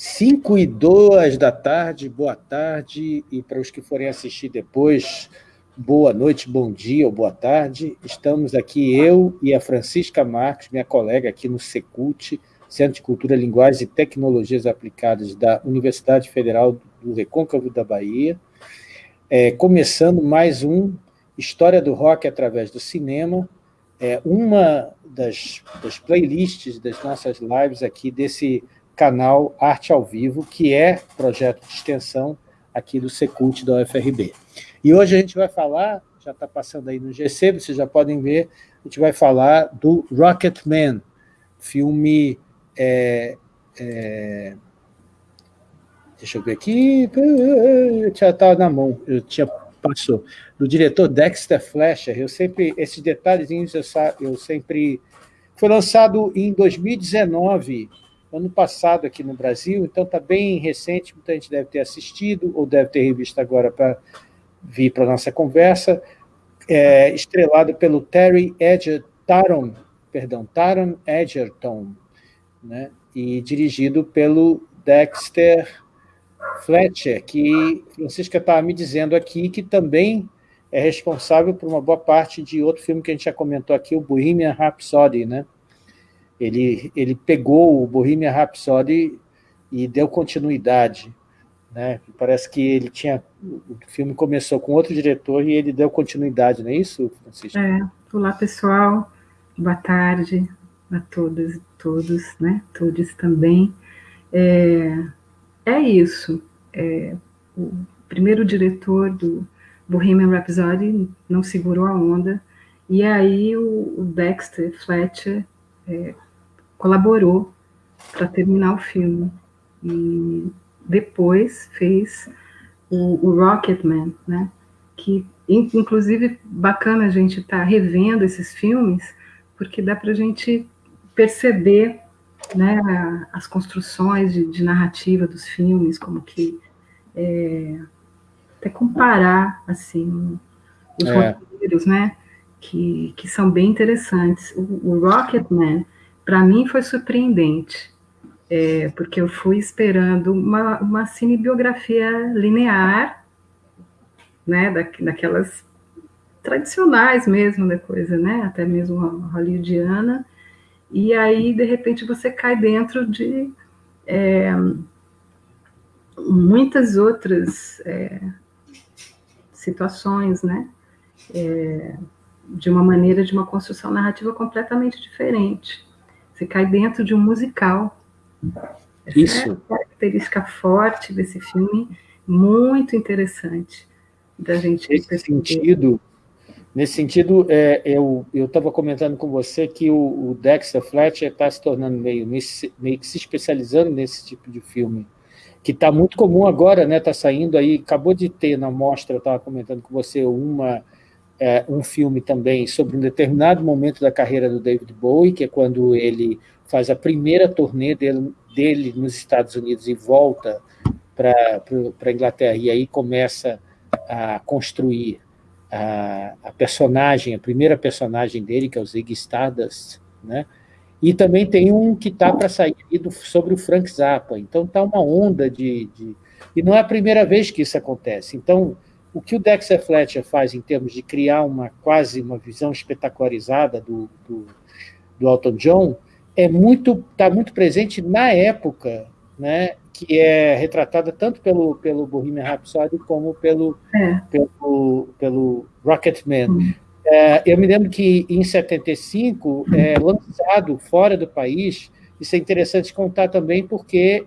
5 e 2 da tarde, boa tarde, e para os que forem assistir depois, boa noite, bom dia ou boa tarde. Estamos aqui, eu e a Francisca Marques, minha colega aqui no Secult, Centro de Cultura, Linguagens e Tecnologias Aplicadas da Universidade Federal do Recôncavo da Bahia, é, começando mais um História do Rock através do Cinema, é uma das, das playlists das nossas lives aqui desse canal Arte ao Vivo, que é projeto de extensão aqui do Secult da UFRB. E hoje a gente vai falar, já está passando aí no GC, vocês já podem ver, a gente vai falar do Rocketman, filme... É, é, deixa eu ver aqui, já estava na mão, eu tinha passou, do diretor Dexter Fletcher, eu sempre, esses detalhezinhos eu, eu sempre... Foi lançado em 2019, ano passado aqui no Brasil, então está bem recente, muita gente deve ter assistido, ou deve ter revisto agora para vir para a nossa conversa, é, estrelado pelo Terry Edgerton, perdão, Taron Edgerton, né, e dirigido pelo Dexter Fletcher, que Francisca estava me dizendo aqui que também é responsável por uma boa parte de outro filme que a gente já comentou aqui, o Bohemian Rhapsody, né? Ele, ele pegou o Bohemian Rhapsody e deu continuidade. Né? Parece que ele tinha... O filme começou com outro diretor e ele deu continuidade, não é isso, Francisco? É. Olá, pessoal. Boa tarde a todas e todos, né? Todos também. É, é isso. É, o primeiro diretor do Bohemian Rhapsody não segurou a onda, e aí o, o Dexter Fletcher é, colaborou para terminar o filme. E depois fez o, o Rocketman, né? que inclusive bacana a gente estar tá revendo esses filmes, porque dá para a gente perceber né, as construções de, de, narrativa dos filmes, como que é, até comparar assim os é. roteiros, né, que, que são bem interessantes. O, o Rocketman para mim foi surpreendente, é, porque eu fui esperando uma, uma cinebiografia linear, né, da, daquelas tradicionais mesmo da coisa, né, até mesmo hollywoodiana, e aí, de repente, você cai dentro de é, muitas outras é, situações, né, é, de uma maneira, de uma construção narrativa completamente diferente. Você cai dentro de um musical. Essa Isso. É uma característica forte desse filme, muito interessante da gente Nesse perceber. sentido, nesse sentido, é, eu estava comentando com você que o, o Dexter Fletcher está se tornando meio, meio que se especializando nesse tipo de filme, que está muito comum agora, né? Está saindo aí, acabou de ter na mostra, eu estava comentando com você uma é, um filme também sobre um determinado momento da carreira do David Bowie, que é quando ele faz a primeira turnê dele, dele nos Estados Unidos e volta para a Inglaterra, e aí começa a construir a, a, personagem, a primeira personagem dele, que é o Ziggy Stardust, né? E também tem um que está para sair do, sobre o Frank Zappa. Então está uma onda de, de... E não é a primeira vez que isso acontece. Então, o que o Dexter Fletcher faz em termos de criar uma quase uma visão espetacularizada do, do, do Elton John é muito está muito presente na época, né, que é retratada tanto pelo pelo Bohemian Rhapsody como pelo é. pelo pelo Rocketman. Hum. É, eu me lembro que em 75 é lançado fora do país. Isso é interessante contar também porque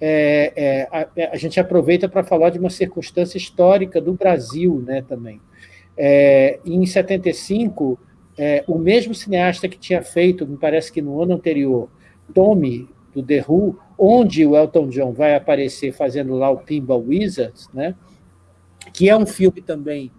é, é, a, a, gente aproveita para falar de uma circunstância histórica do Brasil né, também. É, em 75, é, o mesmo cineasta que tinha feito, me parece que no ano anterior, Tommy, do The Who, onde o Elton John vai aparecer fazendo lá o Pinball Wizards, né, que é um filme também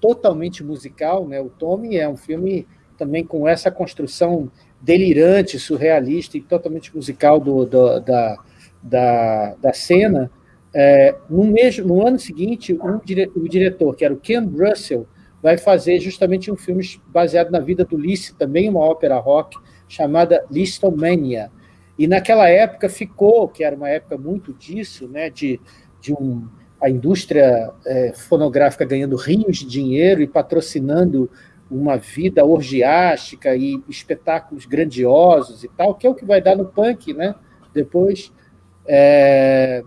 totalmente musical, né, o Tommy é um filme também com essa construção delirante, surrealista e totalmente musical do, do da, da, da cena, é, no, mesmo, no ano seguinte, um dire, o diretor, que era o Ken Russell, vai fazer justamente um filme baseado na vida do Liszt, também uma ópera rock, chamada Listomania. E naquela época ficou, que era uma época muito disso, né, de, de um, a indústria é, fonográfica ganhando rios de dinheiro e patrocinando uma vida orgiástica e espetáculos grandiosos e tal, que é o que vai dar no punk, né? Depois, é,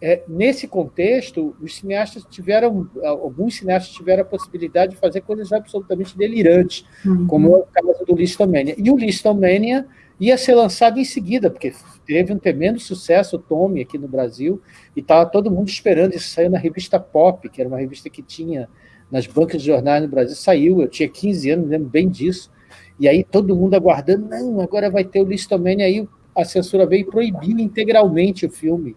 é, nesse contexto, os cineastas tiveram, alguns cineastas tiveram a possibilidade de fazer coisas absolutamente delirantes, uhum. como é o caso do Listomania. E o Listomania ia ser lançado em seguida, porque teve um tremendo sucesso, o Tommy, aqui no Brasil, e estava todo mundo esperando isso sair na revista Pop, que era uma revista que tinha nas bancas de jornais no Brasil, saiu, eu tinha 15 anos, lembro bem disso, e aí todo mundo aguardando, não, agora vai ter o Listomania, aí a censura veio e proibiu integralmente o filme,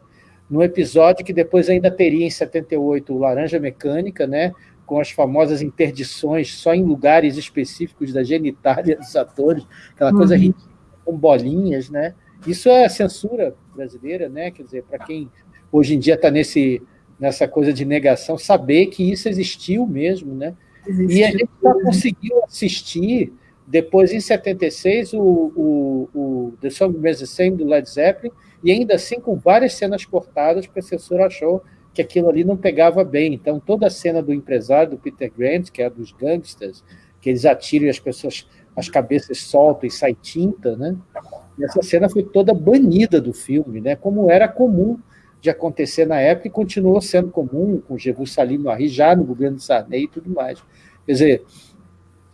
no episódio que depois ainda teria em 78 o Laranja Mecânica, né, com as famosas interdições só em lugares específicos da genitália dos atores, aquela coisa uhum. ridícula, com bolinhas, né? Isso é censura brasileira, né? Quer dizer, para quem hoje em dia está nesse nessa coisa de negação, saber que isso existiu mesmo, né? Existiu. E a gente só conseguiu assistir depois, em 76, o, o, o The Song do Led Zeppelin, e ainda assim com várias cenas cortadas, a censura achou que aquilo ali não pegava bem. Então, toda a cena do empresário, do Peter Grant, que é dos gangsters, que eles atiram e as pessoas, as cabeças soltam e sai tinta, né? essa cena foi toda banida do filme, né? como era comum de acontecer na época e continuou sendo comum com Jesus Salim Marie já no governo Sarney e tudo mais. Quer dizer,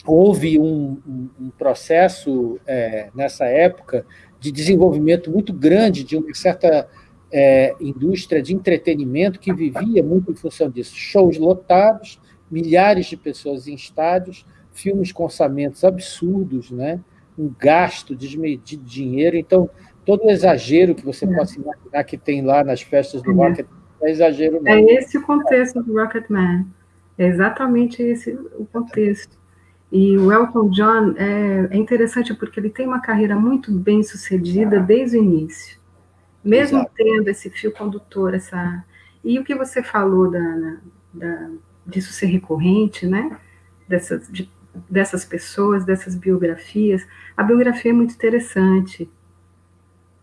houve um, um, um processo é, nessa época de desenvolvimento muito grande de uma certa é, indústria de entretenimento que vivia muito em função disso. Shows lotados, milhares de pessoas em estádios, filmes com orçamentos absurdos, né? um gasto desmedido de dinheiro. Então, todo o exagero que você é. possa imaginar que tem lá nas festas do é. Rocket é exagero não. É esse o contexto do Rocketman. É exatamente esse o contexto. E o Elton John é, é, interessante porque ele tem uma carreira muito bem sucedida desde o início. Mesmo Exato. tendo esse fio condutor, essa. E o que você falou da, da disso ser recorrente, né? Dessas, de, dessas pessoas, dessas biografias. A biografia é muito interessante.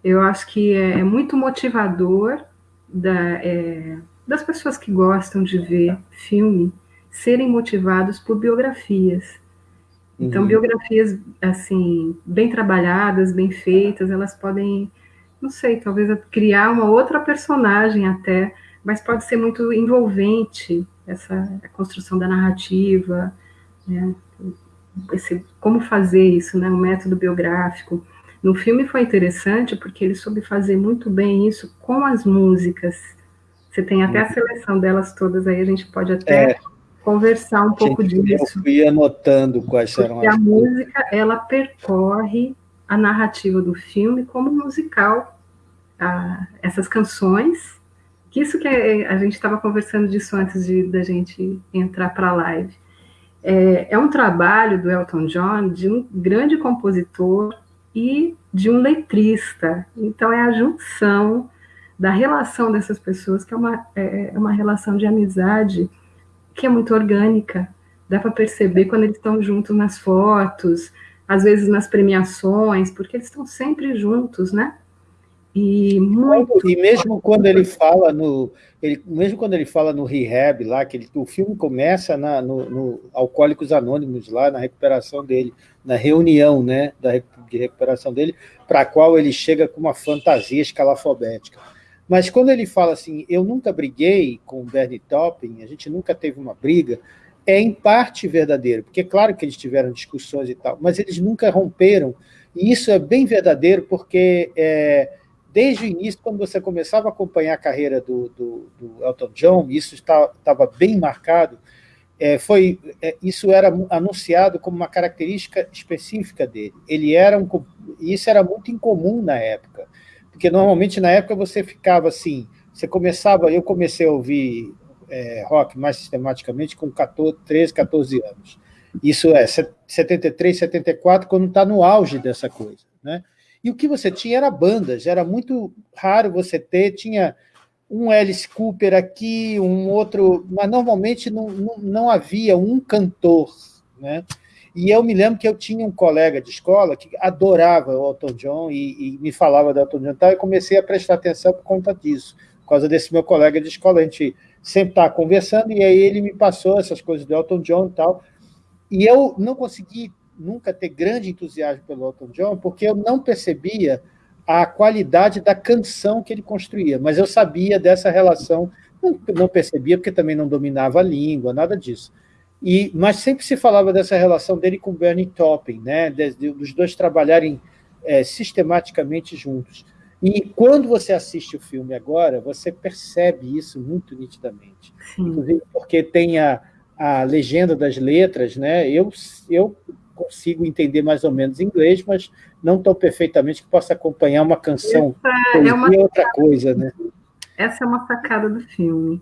Eu acho que é, é muito motivador da, é, das pessoas que gostam de ver filme serem motivados por biografias. Então, uhum. biografias, assim, bem trabalhadas, bem feitas, elas podem, não sei, talvez criar uma outra personagem até, mas pode ser muito envolvente essa construção da narrativa, né? Esse, como fazer isso, né? O método biográfico. No filme foi interessante porque ele soube fazer muito bem isso com as músicas. Você tem até a uhum. seleção delas todas aí, a gente pode até é, conversar um pouco disso. Eu fui anotando quais eram as a música, ela percorre a narrativa do filme como musical. Ah, essas canções, que isso que é, a gente estava conversando disso antes de da gente entrar para a live. É, é um trabalho do Elton John de um grande compositor e de um letrista. Então, é a junção da relação dessas pessoas, que é uma, é, é uma relação de amizade que é muito orgânica. Dá para perceber quando eles estão juntos nas fotos, às vezes nas premiações, porque eles estão sempre juntos, né? E, muito... e mesmo quando ele fala no ele, mesmo quando ele fala no rehab lá que ele, o filme começa na, no, no, Alcoólicos Anônimos lá na recuperação dele na reunião né da, de recuperação dele para a qual ele chega com uma fantasia escalafobética mas quando ele fala assim eu nunca briguei com o Bernie Taupin a gente nunca teve uma briga é em parte verdadeiro porque é claro que eles tiveram discussões e tal mas eles nunca romperam e isso é bem verdadeiro porque é, desde o início, quando você começava a acompanhar a carreira do, do, do Elton John, isso estava bem marcado, é, foi, é, isso era anunciado como uma característica específica dele. Ele era um, isso era muito incomum na época, porque normalmente na época você ficava assim, você começava, eu comecei a ouvir é, rock mais sistematicamente com 14, 13, 14 anos. Isso é 73, 74, quando está no auge dessa coisa, né? E o que você tinha era bandas, era muito raro você ter, tinha um Alice Cooper aqui, um outro, mas normalmente não, não, não havia um cantor, né? E eu me lembro que eu tinha um colega de escola que adorava o Elton John e, e me falava do Elton John e tal, e comecei a prestar atenção por conta disso, por causa desse meu colega de escola. A gente sempre estava conversando, e aí ele me passou essas coisas do Elton John e tal. E eu não consegui nunca ter grande entusiasmo pelo Elton John, porque eu não percebia a qualidade da canção que ele construía, mas eu sabia dessa relação, não, não percebia porque também não dominava a língua, nada disso. E, mas sempre se falava dessa relação dele com Bernie Taupin, né, dos dois trabalharem é, sistematicamente juntos. E quando você assiste o filme agora, você percebe isso muito nitidamente. Sim. Inclusive porque tem a, a legenda das letras, né? Eu, eu consigo entender mais ou menos inglês, mas não tão perfeitamente que possa acompanhar uma canção. Essa é uma outra coisa, né? Essa é uma sacada do filme.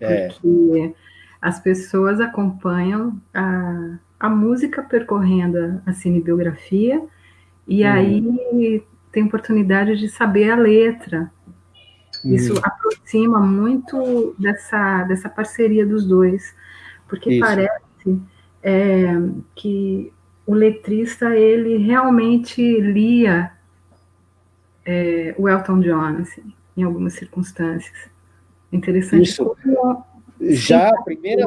É. Porque as pessoas acompanham a, a música percorrendo a cinebiografia e hum. aí tem oportunidade de saber a letra. Isso hum. aproxima muito dessa, dessa parceria dos dois, porque Isso. parece é, que o letrista ele realmente lia é, o Elton John assim, em algumas circunstâncias. Interessante. Isso. Como, já a primeira,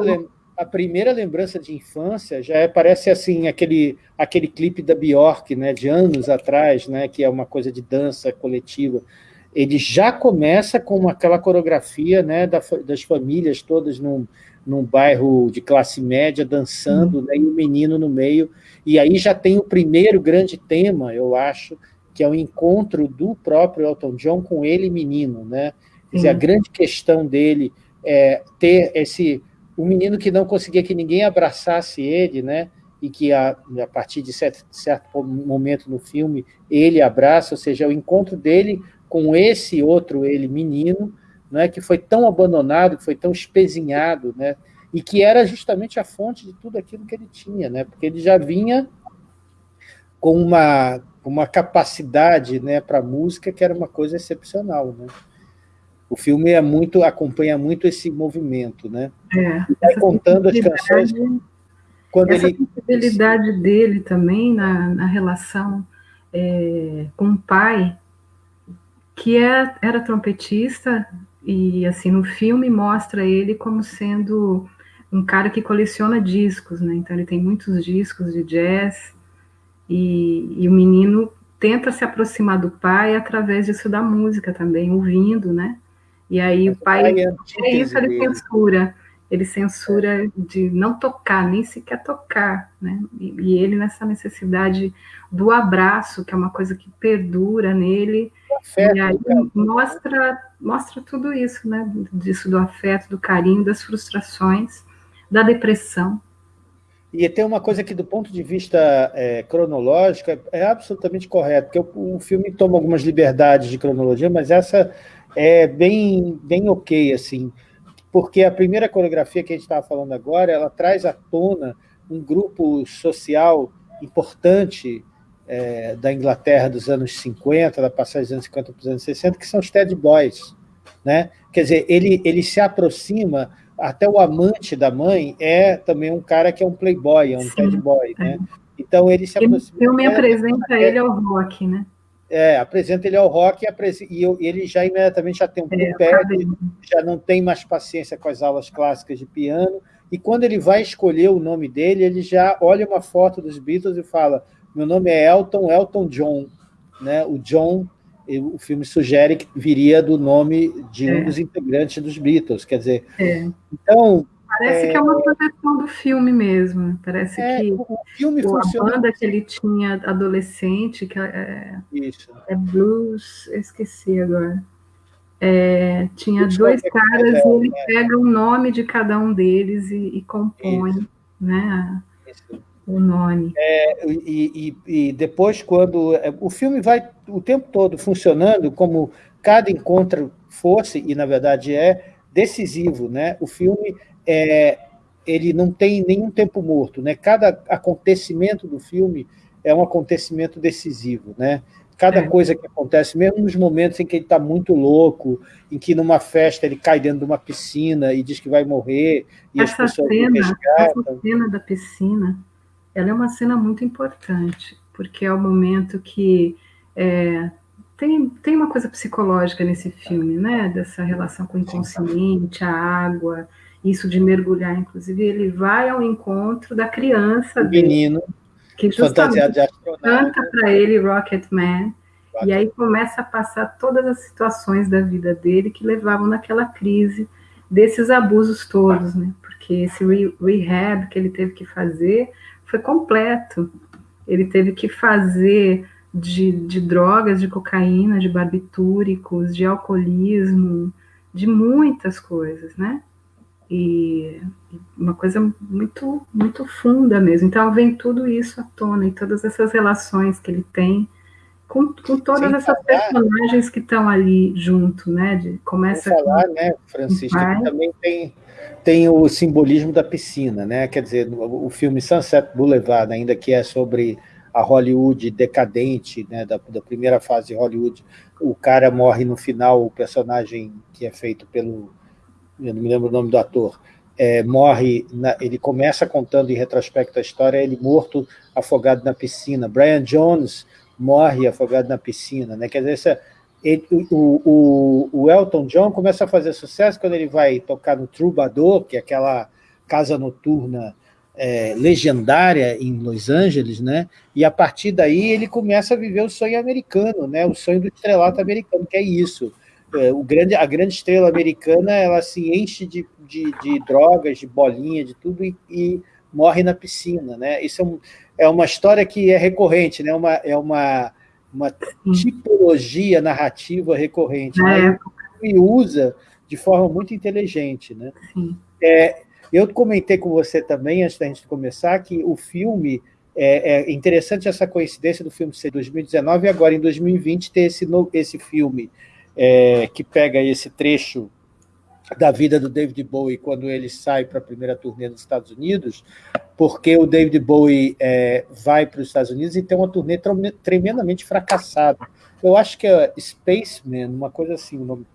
a primeira lembrança de infância já é, parece assim aquele aquele clipe da Bjork, né, de anos atrás, né, que é uma coisa de dança coletiva. Ele já começa com aquela coreografia, né, das famílias todas num, num bairro de classe média dançando, né, e o menino no meio. E aí já tem o primeiro grande tema, eu acho, que é o encontro do próprio Elton John com ele menino, né? Quer dizer, a grande questão dele é ter esse o menino que não conseguia que ninguém abraçasse ele, né? E que a, a partir de certo, certo momento no filme ele abraça, ou seja, o encontro dele com esse outro ele menino, né? Que foi tão abandonado, que foi tão espezinhado, né? e que era justamente a fonte de tudo aquilo que ele tinha, né? porque ele já vinha com uma, uma capacidade né, para música que era uma coisa excepcional. Né? O filme é muito, acompanha muito esse movimento, né? É, vai contando as canções. Quando essa ele... sensibilidade dele também na, na relação é, com o pai, que é, era trompetista, e assim no filme mostra ele como sendo um cara que coleciona discos, né? Então ele tem muitos discos de jazz e, e, o menino tenta se aproximar do pai através disso da música também, ouvindo, né? E aí Mas o pai, pai é, é isso ele censura, ele censura de não tocar, nem sequer tocar, né? E, e, ele nessa necessidade do abraço, que é uma coisa que perdura nele, afeto, e aí mostra mostra tudo isso, né? Disso do afeto, do carinho, das frustrações da depressão. E tem uma coisa que, do ponto de vista é, cronológico, é, é, absolutamente correto, porque o, o, filme toma algumas liberdades de cronologia, mas essa é bem, bem ok, assim, porque a primeira coreografia que a gente estava falando agora, ela traz à tona um grupo social importante é, da Inglaterra dos anos 50, da passagem dos anos 50 para os anos 60, que são os Ted Boys. Né? Quer dizer, ele, ele se aproxima até o amante da mãe é também um cara que é um playboy, é um Sim, boy, é. né? Então ele se aproxima. Eu me apresenta é, ele ao rock, né? É, apresenta ele ao rock e, e ele já imediatamente já tem um é, pé, já não tem mais paciência com as aulas clássicas de piano, e quando ele vai escolher o nome dele, ele já olha uma foto dos Beatles e fala: meu nome é Elton, Elton John, né? O John o filme sugere que viria do nome de um é. dos integrantes dos Beatles, quer dizer, é. então... Parece é, que é uma proteção do filme mesmo, parece é, que o filme o, funciona... a banda que ele tinha adolescente, que é, Isso. é blues, esqueci agora, é, tinha dois caras e ele né? pega o nome de cada um deles e, e compõe, Isso. né? Isso o nome. É, e, e, e, depois, quando é, o filme vai o tempo todo funcionando, como cada encontro fosse, e na verdade é, decisivo. Né? O filme é, ele não tem nenhum tempo morto. Né? Cada acontecimento do filme é um acontecimento decisivo. Né? Cada é. coisa que acontece, mesmo nos momentos em que ele está muito louco, em que numa festa ele cai dentro de uma piscina e diz que vai morrer, e essa as pessoas cena, Essa cena da piscina ela é uma cena muito importante, porque é o momento que é, tem, tem uma coisa psicológica nesse filme, né? Dessa relação com o inconsciente, a água, isso de mergulhar, inclusive, ele vai ao encontro da criança o dele, menino, que justamente canta para ele Rocket Man, e aí começa a passar todas as situações da vida dele que levavam naquela crise desses abusos todos, né? Porque esse rehab que ele teve que fazer foi completo. Ele teve que fazer de, de drogas, de cocaína, de barbitúricos, de alcoolismo, de muitas coisas, né? E uma coisa muito, muito funda mesmo. Então vem tudo isso à tona e todas essas relações que ele tem com, com todas Sem essas falar, personagens que estão ali junto, né? De, começa falar, com, né, Francisco, também tem, tem o simbolismo da piscina, né? Quer dizer, o, o filme Sunset Boulevard, ainda que é sobre a Hollywood decadente, né, da, da, primeira fase de Hollywood, o cara morre no final, o personagem que é feito pelo eu não me lembro o nome do ator, é, morre, na, ele começa contando em retrospecto a história, ele morto afogado na piscina. Brian Jones morre afogado na piscina, né? Quer dizer, essa, ele, o, o, o, Elton John começa a fazer sucesso quando ele vai tocar no Troubadour, que é aquela casa noturna é, legendária em Los Angeles, né? E a partir daí ele começa a viver o sonho americano, né? O sonho do estrelato americano, que é isso o grande, a grande estrela americana ela se enche de, de, de drogas, de bolinha, de tudo e, e, morre na piscina, né? Isso é, um, é uma história que é recorrente, né? Uma, é uma, uma tipologia narrativa recorrente, né? E usa de forma muito inteligente, né? É, eu comentei com você também, antes da gente começar, que o filme é, é interessante essa coincidência do filme ser 2019 e agora em 2020 ter esse, esse filme é, que pega esse trecho da vida do David Bowie quando ele sai para a primeira turnê nos Estados Unidos, porque o David Bowie é, vai para os Estados Unidos e tem uma turnê tremendamente fracassada. Eu acho que é Spaceman, uma coisa assim, o nome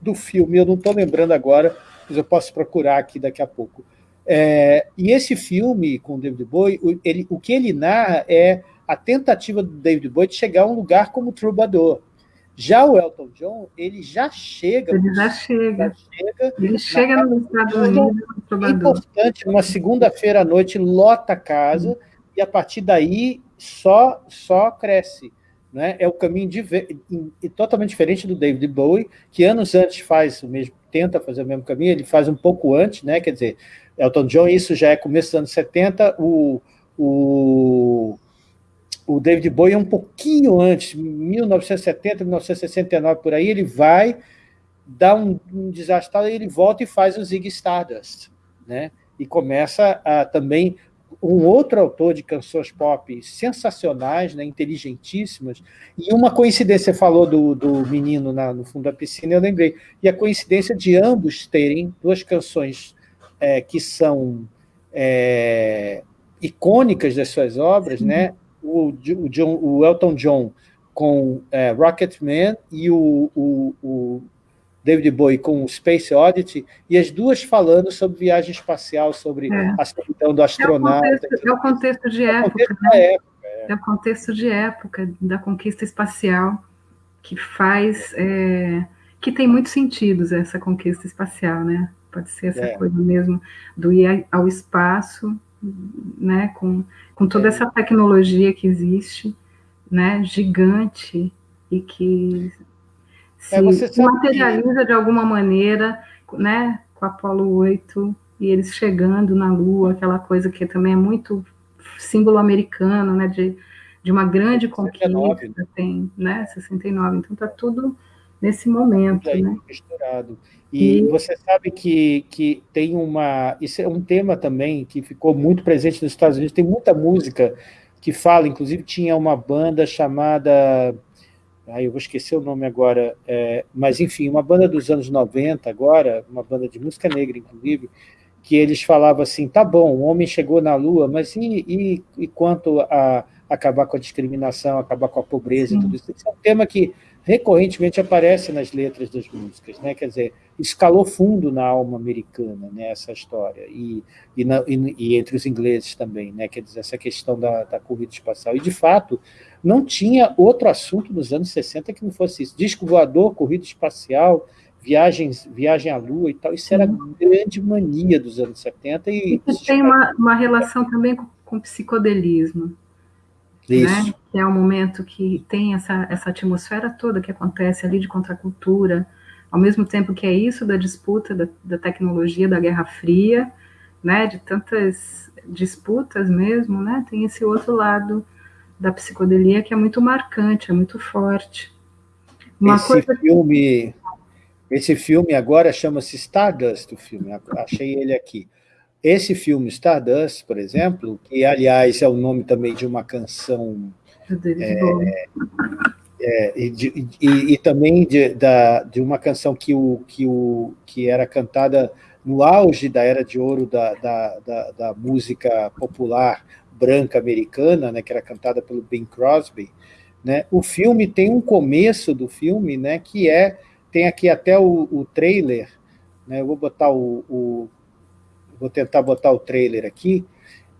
do filme, eu não estou lembrando agora, mas eu posso procurar aqui daqui a pouco. É, e esse filme com o David Bowie, ele, o que ele narra é a tentativa do David Bowie de chegar a um lugar como Troubadour. Já o Elton John, ele já chega. Ele já chega. Já chega ele chega no Estados Unidos. É importante, numa segunda-feira à noite, lota a casa, e a partir daí só, só cresce. Né? É o caminho de, totalmente diferente do David Bowie, que anos antes faz o mesmo, tenta fazer o mesmo caminho, ele faz um pouco antes, né? quer dizer, Elton John, isso já é começo dos anos 70, o, o o David Bowie é um pouquinho antes, 1970, 1969, por aí, ele vai, dá um, um desastre, e ele volta e faz o Zig Stardust, né? E começa a, também um outro autor de canções pop sensacionais, né, inteligentíssimas, e uma coincidência, você falou do, do menino na, no fundo da piscina, eu lembrei, e a coincidência de ambos terem duas canções é, que são é, icônicas das suas obras, né? O, o, John, o Elton John com é, Rocketman e o, o, o, David Bowie com Space Oddity, e as duas falando sobre viagem espacial, sobre é. a solidão do astronauta. É o contexto, é o contexto de é época. Contexto né? época é. é. o contexto de época da conquista espacial que faz... É, que tem muitos sentidos essa conquista espacial, né? Pode ser essa é. coisa mesmo do ir ao espaço né, com, com toda essa tecnologia que existe, né, gigante, e que é, se é, materializa que... de alguma maneira, né, com a Apolo 8, e eles chegando na Lua, aquela coisa que também é muito símbolo americano, né, de, de uma grande 69, conquista, tem, né, 69, então está tudo nesse momento, aí, né. Misturado. E, e, você sabe que, que tem uma... Isso é um tema também que ficou muito presente nos Estados Unidos. Tem muita música que fala, inclusive tinha uma banda chamada... Ai, eu vou esquecer o nome agora, é, mas enfim, uma banda dos anos 90 agora, uma banda de música negra, inclusive, que eles falavam assim, tá bom, o homem chegou na Lua, mas e, e, e quanto a acabar com a discriminação, acabar com a pobreza e tudo isso? Esse é um tema que recorrentemente aparece nas letras das músicas, né? Quer dizer, escalou fundo na alma americana, né? Essa história e, e, na, e, e entre os ingleses também, né? Quer dizer, essa questão da, da, corrida espacial. E de fato, não tinha outro assunto nos anos 60 que não fosse isso. Disco voador, corrida espacial, viagens, viagem à Lua e tal. Isso era a grande mania dos anos 70 e isso tem uma, uma relação também com, com psicodelismo. Né? que é um momento que tem essa, essa atmosfera toda que acontece ali de contracultura, ao mesmo tempo que é isso da disputa da, da tecnologia, da Guerra Fria, né, de tantas disputas mesmo, né, tem esse outro lado da psicodelia que é muito marcante, é muito forte. Uma esse coisa... filme, esse filme agora chama-se Stardust, o filme, achei ele aqui. Esse filme, Stardust, por exemplo, que, aliás, é o nome também de uma canção... É, é, e, de, e, e, também de, da, de uma canção que, o, que, o, que era cantada no auge da era de ouro da, da, da, da música popular branca americana, né, que era cantada pelo Bing Crosby, né, o filme tem um começo do filme, né, que é, tem aqui até o, o trailer, né, eu vou botar o, o vou tentar botar o trailer aqui,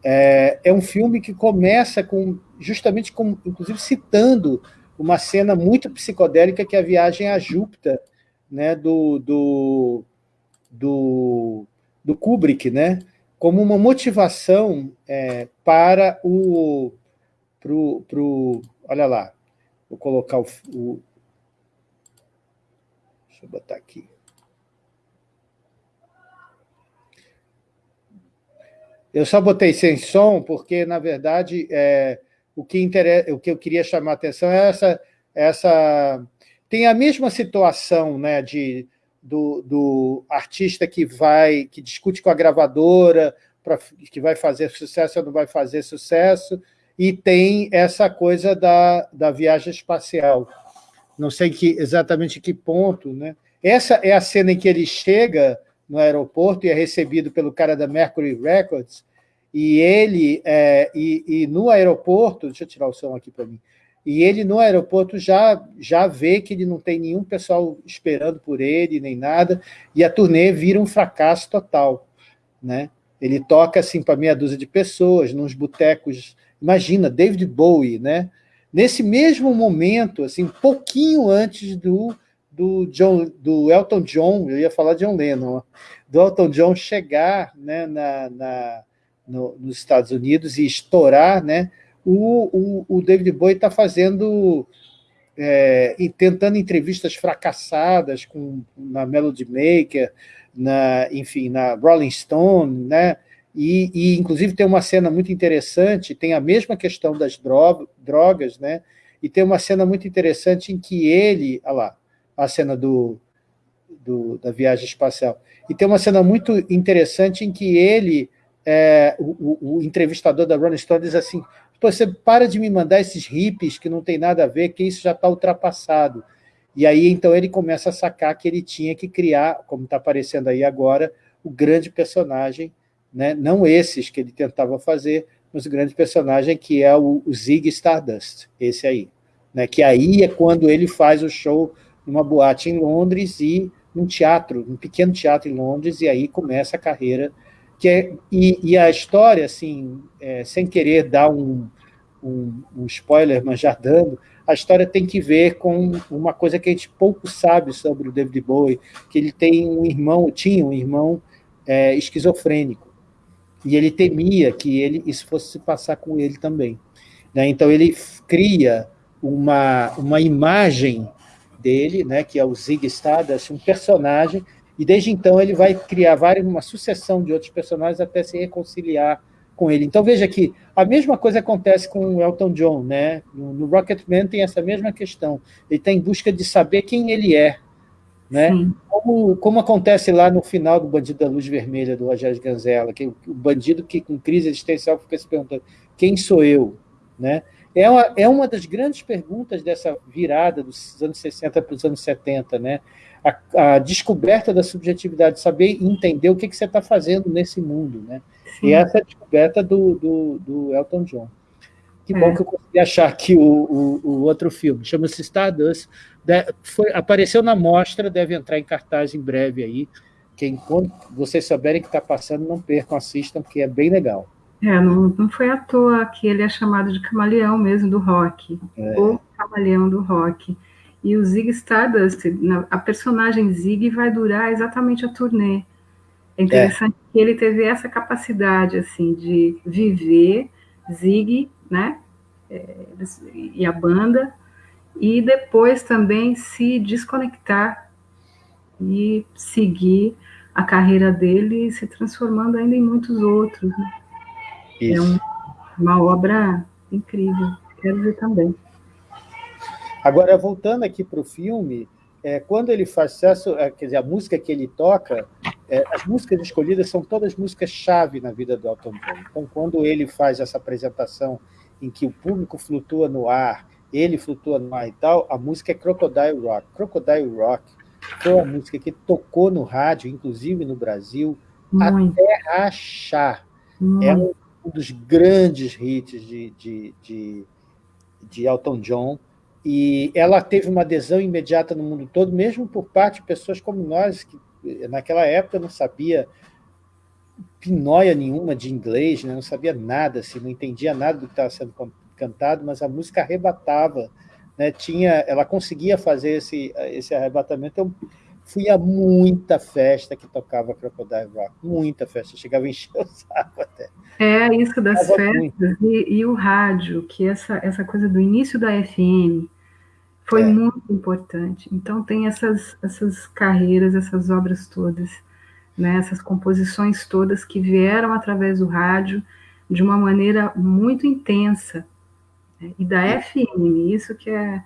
é, é, um filme que começa com, justamente, com, inclusive citando uma cena muito psicodélica que é a viagem a Júpiter, né, do, do, do, do Kubrick, né, como uma motivação é, para o... Pro, pro, olha lá, vou colocar o, o... Deixa eu botar aqui. Eu só botei sem som porque, na verdade, é, o, que interessa, o que eu queria chamar a atenção é essa... essa tem a mesma situação né, de, do, do artista que vai que discute com a gravadora, pra, que vai fazer sucesso ou não vai fazer sucesso, e tem essa coisa da, da viagem espacial. Não sei que, exatamente que ponto. Né? Essa é a cena em que ele chega no aeroporto e é recebido pelo cara da Mercury Records, e ele, é, e, e, no aeroporto, deixa eu tirar o som aqui para mim, e ele no aeroporto já, já vê que ele não tem nenhum pessoal esperando por ele, nem nada, e a turnê vira um fracasso total. Né? Ele toca assim para meia dúzia de pessoas, nos botecos, imagina, David Bowie, né? nesse mesmo momento, assim, pouquinho antes do do, John, do Elton John, eu ia falar de John Lennon, do Elton John chegar né, na, na no, nos Estados Unidos e estourar, né, o, o, o David Bowie está fazendo, é, e tentando entrevistas fracassadas com, na Melody Maker, na, enfim, na Rolling Stone, né, e, e, inclusive tem uma cena muito interessante, tem a mesma questão das drogas, né, e tem uma cena muito interessante em que ele, olha lá, a cena do, do, da viagem espacial. E tem uma cena muito interessante em que ele, é, o, o, entrevistador da Rolling Stone diz assim, você para de me mandar esses hippies que não tem nada a ver, que isso já está ultrapassado. E aí, então, ele começa a sacar que ele tinha que criar, como está aparecendo aí agora, o grande personagem, né? não esses que ele tentava fazer, mas o grande personagem que é o, o Zig Stardust, esse aí. Né? Que aí é quando ele faz o show numa boate em Londres e num teatro, um pequeno teatro em Londres, e aí começa a carreira. Que é, e, e a história, assim, é, sem querer dar um, um, um, spoiler, mas já dando, a história tem que ver com uma coisa que a gente pouco sabe sobre o David Bowie, que ele tem um irmão, tinha um irmão é, esquizofrênico, e ele temia que ele, isso fosse se passar com ele também. Né? Então ele cria uma, uma imagem dele, né, que é o Zig Stardust, um personagem, e desde então ele vai criar várias, uma sucessão de outros personagens até se reconciliar com ele. Então veja que a mesma coisa acontece com o Elton John, né? No, no Rocketman tem essa mesma questão. Ele está em busca de saber quem ele é, né? Como, como acontece lá no final do Bandido da Luz Vermelha, do Rogério Ganzella, que o, o bandido que com crise existencial fica se perguntando quem sou eu, né? É uma, é uma das grandes perguntas dessa virada dos anos 60 para os anos 70, né? A, a descoberta da subjetividade, saber entender o que, que você está fazendo nesse mundo, né? Sim. E essa é a descoberta do, do, do, Elton John. Que bom é. que eu consegui achar aqui o, o, o outro filme. Chama-se Stardust. De, foi, apareceu na mostra, deve entrar em cartaz em breve aí. Quem, quando vocês souberem que está passando, não percam, assistam, porque é bem legal. É, não, não foi à toa que ele é chamado de camaleão mesmo do rock, é. ou camaleão do rock. E o Zig Stardust, a personagem Zig vai durar exatamente a turnê. É interessante é. que ele teve essa capacidade assim de viver Zig, né? É, e a banda, e depois também se desconectar e seguir a carreira dele, se transformando ainda em muitos outros. Né? É um, uma obra incrível, quero ver também. Agora, voltando aqui para o filme, é, quando ele faz sucesso, é, quer dizer, a música que ele toca, é, as músicas escolhidas são todas músicas-chave na vida do Elton John. Então, quando ele faz essa apresentação em que o público flutua no ar, ele flutua no ar e tal, a música é Crocodile Rock. Crocodile Rock foi uma música que tocou no rádio, inclusive no Brasil, Muito. até rachar. É um um dos grandes hits de, de, de, de Elton John, e ela teve uma adesão imediata no mundo todo, mesmo por parte de pessoas como nós, que naquela época não sabia pinóia nenhuma de inglês, né? não sabia nada, assim, não entendia nada do que estava sendo cantado, mas a música arrebatava, né? Tinha, ela conseguia fazer esse, esse arrebatamento. Eu fui a muita festa que tocava Crocodile Rock, muita festa, chegava a encher o saco até. É, isso das festas e, e, o rádio, que essa, essa coisa do início da FM foi é. muito importante. Então tem essas, essas carreiras, essas obras todas, né, essas composições todas que vieram através do rádio de uma maneira muito intensa. Né, e da é. FM, isso que é,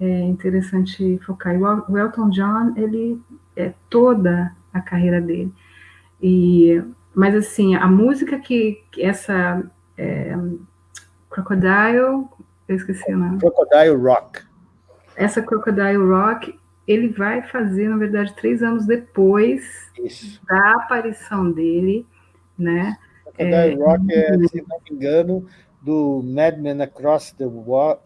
é interessante focar. E o Elton John, ele é toda a carreira dele. E mas, assim, a música que, que essa é, Crocodile, eu esqueci o nome. Crocodile Rock. Essa Crocodile Rock, ele vai fazer, na verdade, três anos depois Isso. da aparição dele, né? Crocodile é, Rock é, se não me engano, do Madman Across the,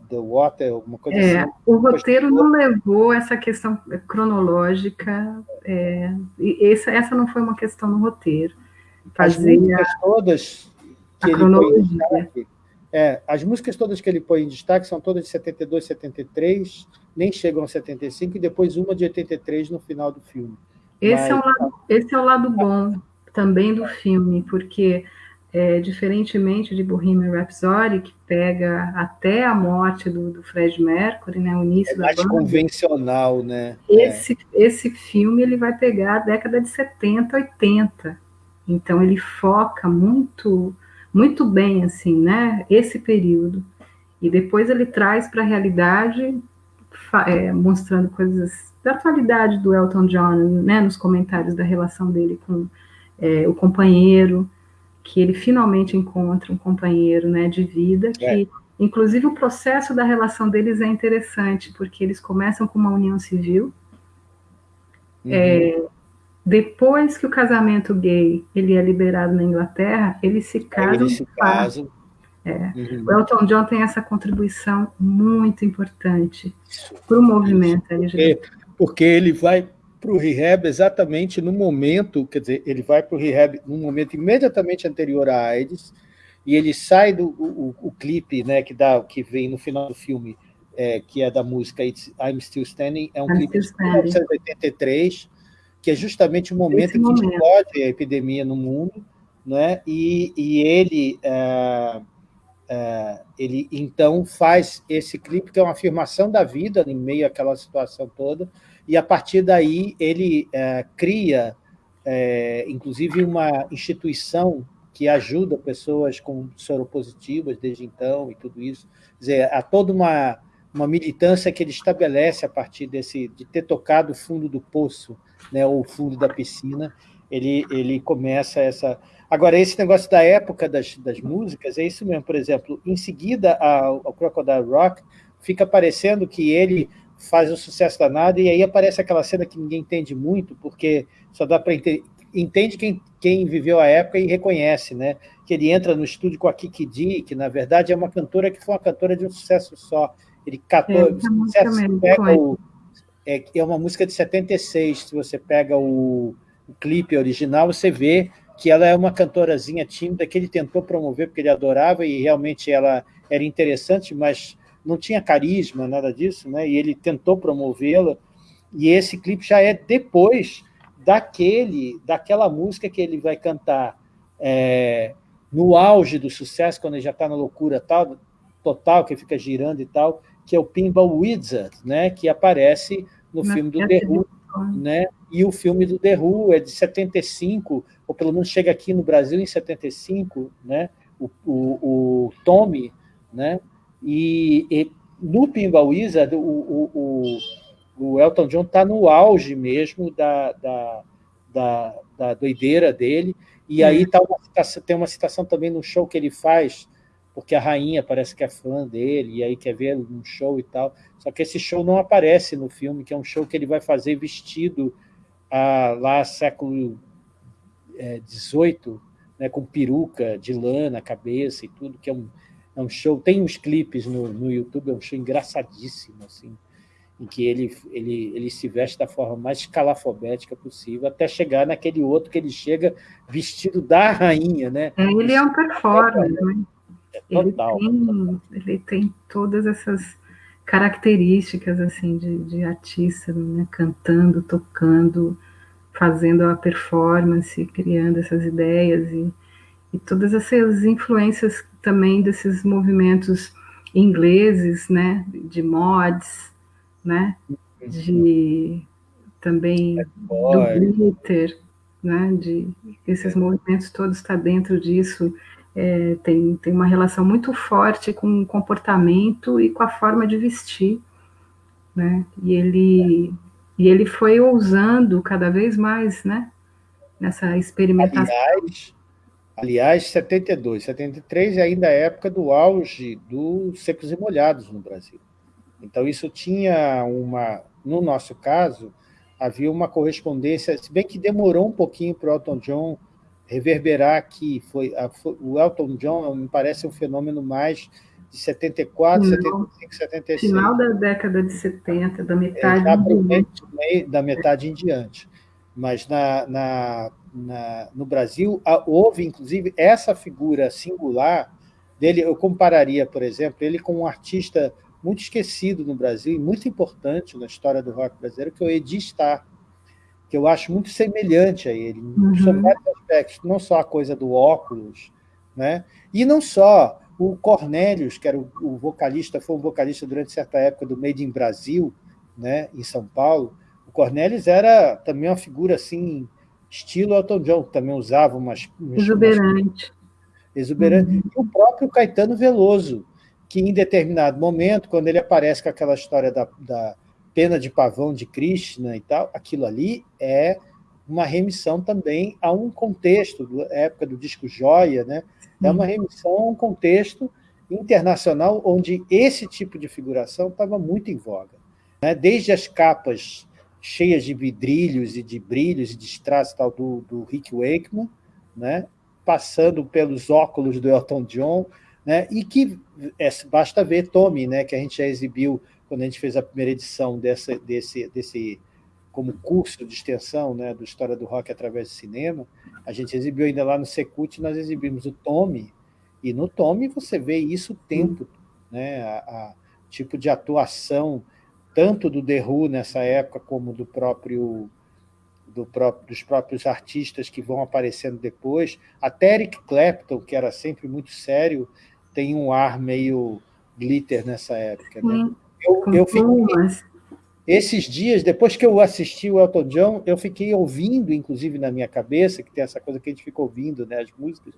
the Water, alguma coisa é, assim. O roteiro não levou essa questão cronológica, é, essa, essa não foi uma questão no roteiro fazer as músicas todas que ele põe em destaque, é, as músicas todas que ele põe em destaque são todas de 72, 73, nem chegam a 75, e depois uma de 83 no final do filme. Esse, Mas, é, o lado, esse é o lado bom também do filme, porque é, diferentemente de Bohemian Rhapsody, que pega até a morte do, do Fred Mercury, né, o início é mais da banda, convencional, né? Esse, é. esse filme ele vai pegar a década de 70, 80, então ele foca muito muito bem assim, né, esse período. E depois ele traz para a realidade é, mostrando coisas da atualidade do Elton John, né, nos comentários da relação dele com é, o companheiro, que ele finalmente encontra um companheiro, né, de vida, que é. inclusive o processo da relação deles é interessante, porque eles começam com uma união civil, uhum. é, depois que o casamento gay ele é liberado na Inglaterra, eles se casam. Eles se casam. É. Uhum. O Elton John tem essa contribuição muito importante para o movimento LGBT. Porque, porque ele vai para o rehab exatamente no momento, quer dizer, ele vai para o rehab no momento imediatamente anterior à AIDS, e ele sai do o, o, clipe, né, que dá, que vem no final do filme, é, que é da música It's, I'm Still Standing, é um I'm clipe de 1983 que é justamente o momento Esse em que momento. explode a epidemia no mundo, né? e, e ele, é, ele então faz esse clipe, que é uma afirmação da vida em meio àquela situação toda, e a partir daí ele é, cria, é, inclusive, uma instituição que ajuda pessoas com soropositivas desde então e tudo isso. Quer dizer, há toda uma, uma militância que ele estabelece a partir desse, de ter tocado o fundo do poço, né, ou o fundo da piscina, ele, ele começa essa... Agora, esse negócio da época das, das músicas, é isso mesmo, por exemplo, em seguida ao, ao Crocodile Rock, fica parecendo que ele faz um sucesso danado, e aí aparece aquela cena que ninguém entende muito, porque só dá para entende quem, quem viveu a época e reconhece, né? Que ele entra no estúdio com a Kiki D, que na verdade é uma cantora que foi uma cantora de um sucesso só. Ele catou, é, pega o, é, é uma música de 76, se você pega o, o clipe original, você vê que ela é uma cantorazinha tímida que ele tentou promover porque ele adorava e realmente ela era interessante, mas não tinha carisma, nada disso, né? E ele tentou promovê-la. E esse clipe já é depois daquele, daquela música que ele vai cantar é, no auge do sucesso, quando ele já está na loucura tal, total, que fica girando e tal, que é o Pinball Wizard, né? Que aparece no filme do The Who, né? E o filme do The Who é de 75, ou pelo menos chega aqui no Brasil em 75, né? O, o, o Tommy, né? E, e no Pinball Wizard, o, o, o Elton John está no auge mesmo da, da, da, da doideira dele, e aí tá uma, tem uma citação também no show que ele faz, porque a rainha parece que é fã dele, e aí quer ver num show e tal. Só que esse show não aparece no filme, que é um show que ele vai fazer vestido a, lá século XVIII, é, né, com peruca de lã na cabeça e tudo, que é um, é um show, tem uns clipes no, no YouTube, é um show engraçadíssimo, assim, em que ele, ele, ele se veste da forma mais escalafobética possível, até chegar naquele outro que ele chega vestido da rainha, né? É, ele é um performer, né? É total. Ele tem, ele tem todas essas características assim de, de artista, né? cantando, tocando, fazendo a performance, criando essas ideias e, e todas essas influências também desses movimentos ingleses, né, de mods, né, de também do glitter, né, de esses movimentos todos está dentro disso, é, tem, tem uma relação muito forte com o comportamento e com a forma de vestir, né, e ele, e ele foi ousando cada vez mais, né, nessa experimentação. Aliás, Aliás, 72, 73 é ainda a época do auge dos secos e molhados no Brasil. Então, isso tinha uma... No nosso caso, havia uma correspondência, se bem que demorou um pouquinho para o Elton John reverberar que foi, a, o Elton John me parece um fenômeno mais de 74, Não, 75, 76. Final da década de 70, da metade é, em diante. Da metade em diante. Mas na, na na, no Brasil, houve, inclusive, essa figura singular dele, eu compararia, por exemplo, ele com um artista muito esquecido no Brasil e muito importante na história do rock brasileiro, que é o Edi Starr, que eu acho muito semelhante a ele, uhum. sobre vários aspectos, não só a coisa do óculos, né? e não só o Cornelius, que era o, o vocalista, foi um vocalista durante certa época do Made in Brasil, né, em São Paulo, o Cornelius era também uma figura assim estilo Elton John, que também usava umas... Exuberante. Umas, exuberante. Uhum. E o próprio Caetano Veloso, que em determinado momento, quando ele aparece com aquela história da, da pena de pavão de Krishna e tal, aquilo ali é uma remissão também a um contexto, da época do disco Joia, né? é uma remissão a um contexto internacional onde esse tipo de figuração estava muito em voga. Né? Desde as capas cheias de vidrilhos e de brilhos e de strass tal do, do Rick Wakeman, né? passando pelos óculos do Elton John, né? e que é, basta ver Tommy, né? que a gente já exibiu quando a gente fez a primeira edição dessa, desse, desse como curso de extensão né? do História do Rock através do cinema, a gente exibiu ainda lá no Secult, nós exibimos o Tommy, e no Tommy você vê isso o tempo, né? a, a tipo de atuação tanto do The Who nessa época, como do próprio, do próprio, dos próprios artistas que vão aparecendo depois. Até Eric Clapton, que era sempre muito sério, tem um ar meio glitter nessa época. Né? Eu, eu fiquei, esses dias, depois que eu assisti o Elton John, eu fiquei ouvindo, inclusive na minha cabeça, que tem essa coisa que a gente fica ouvindo, né, as músicas,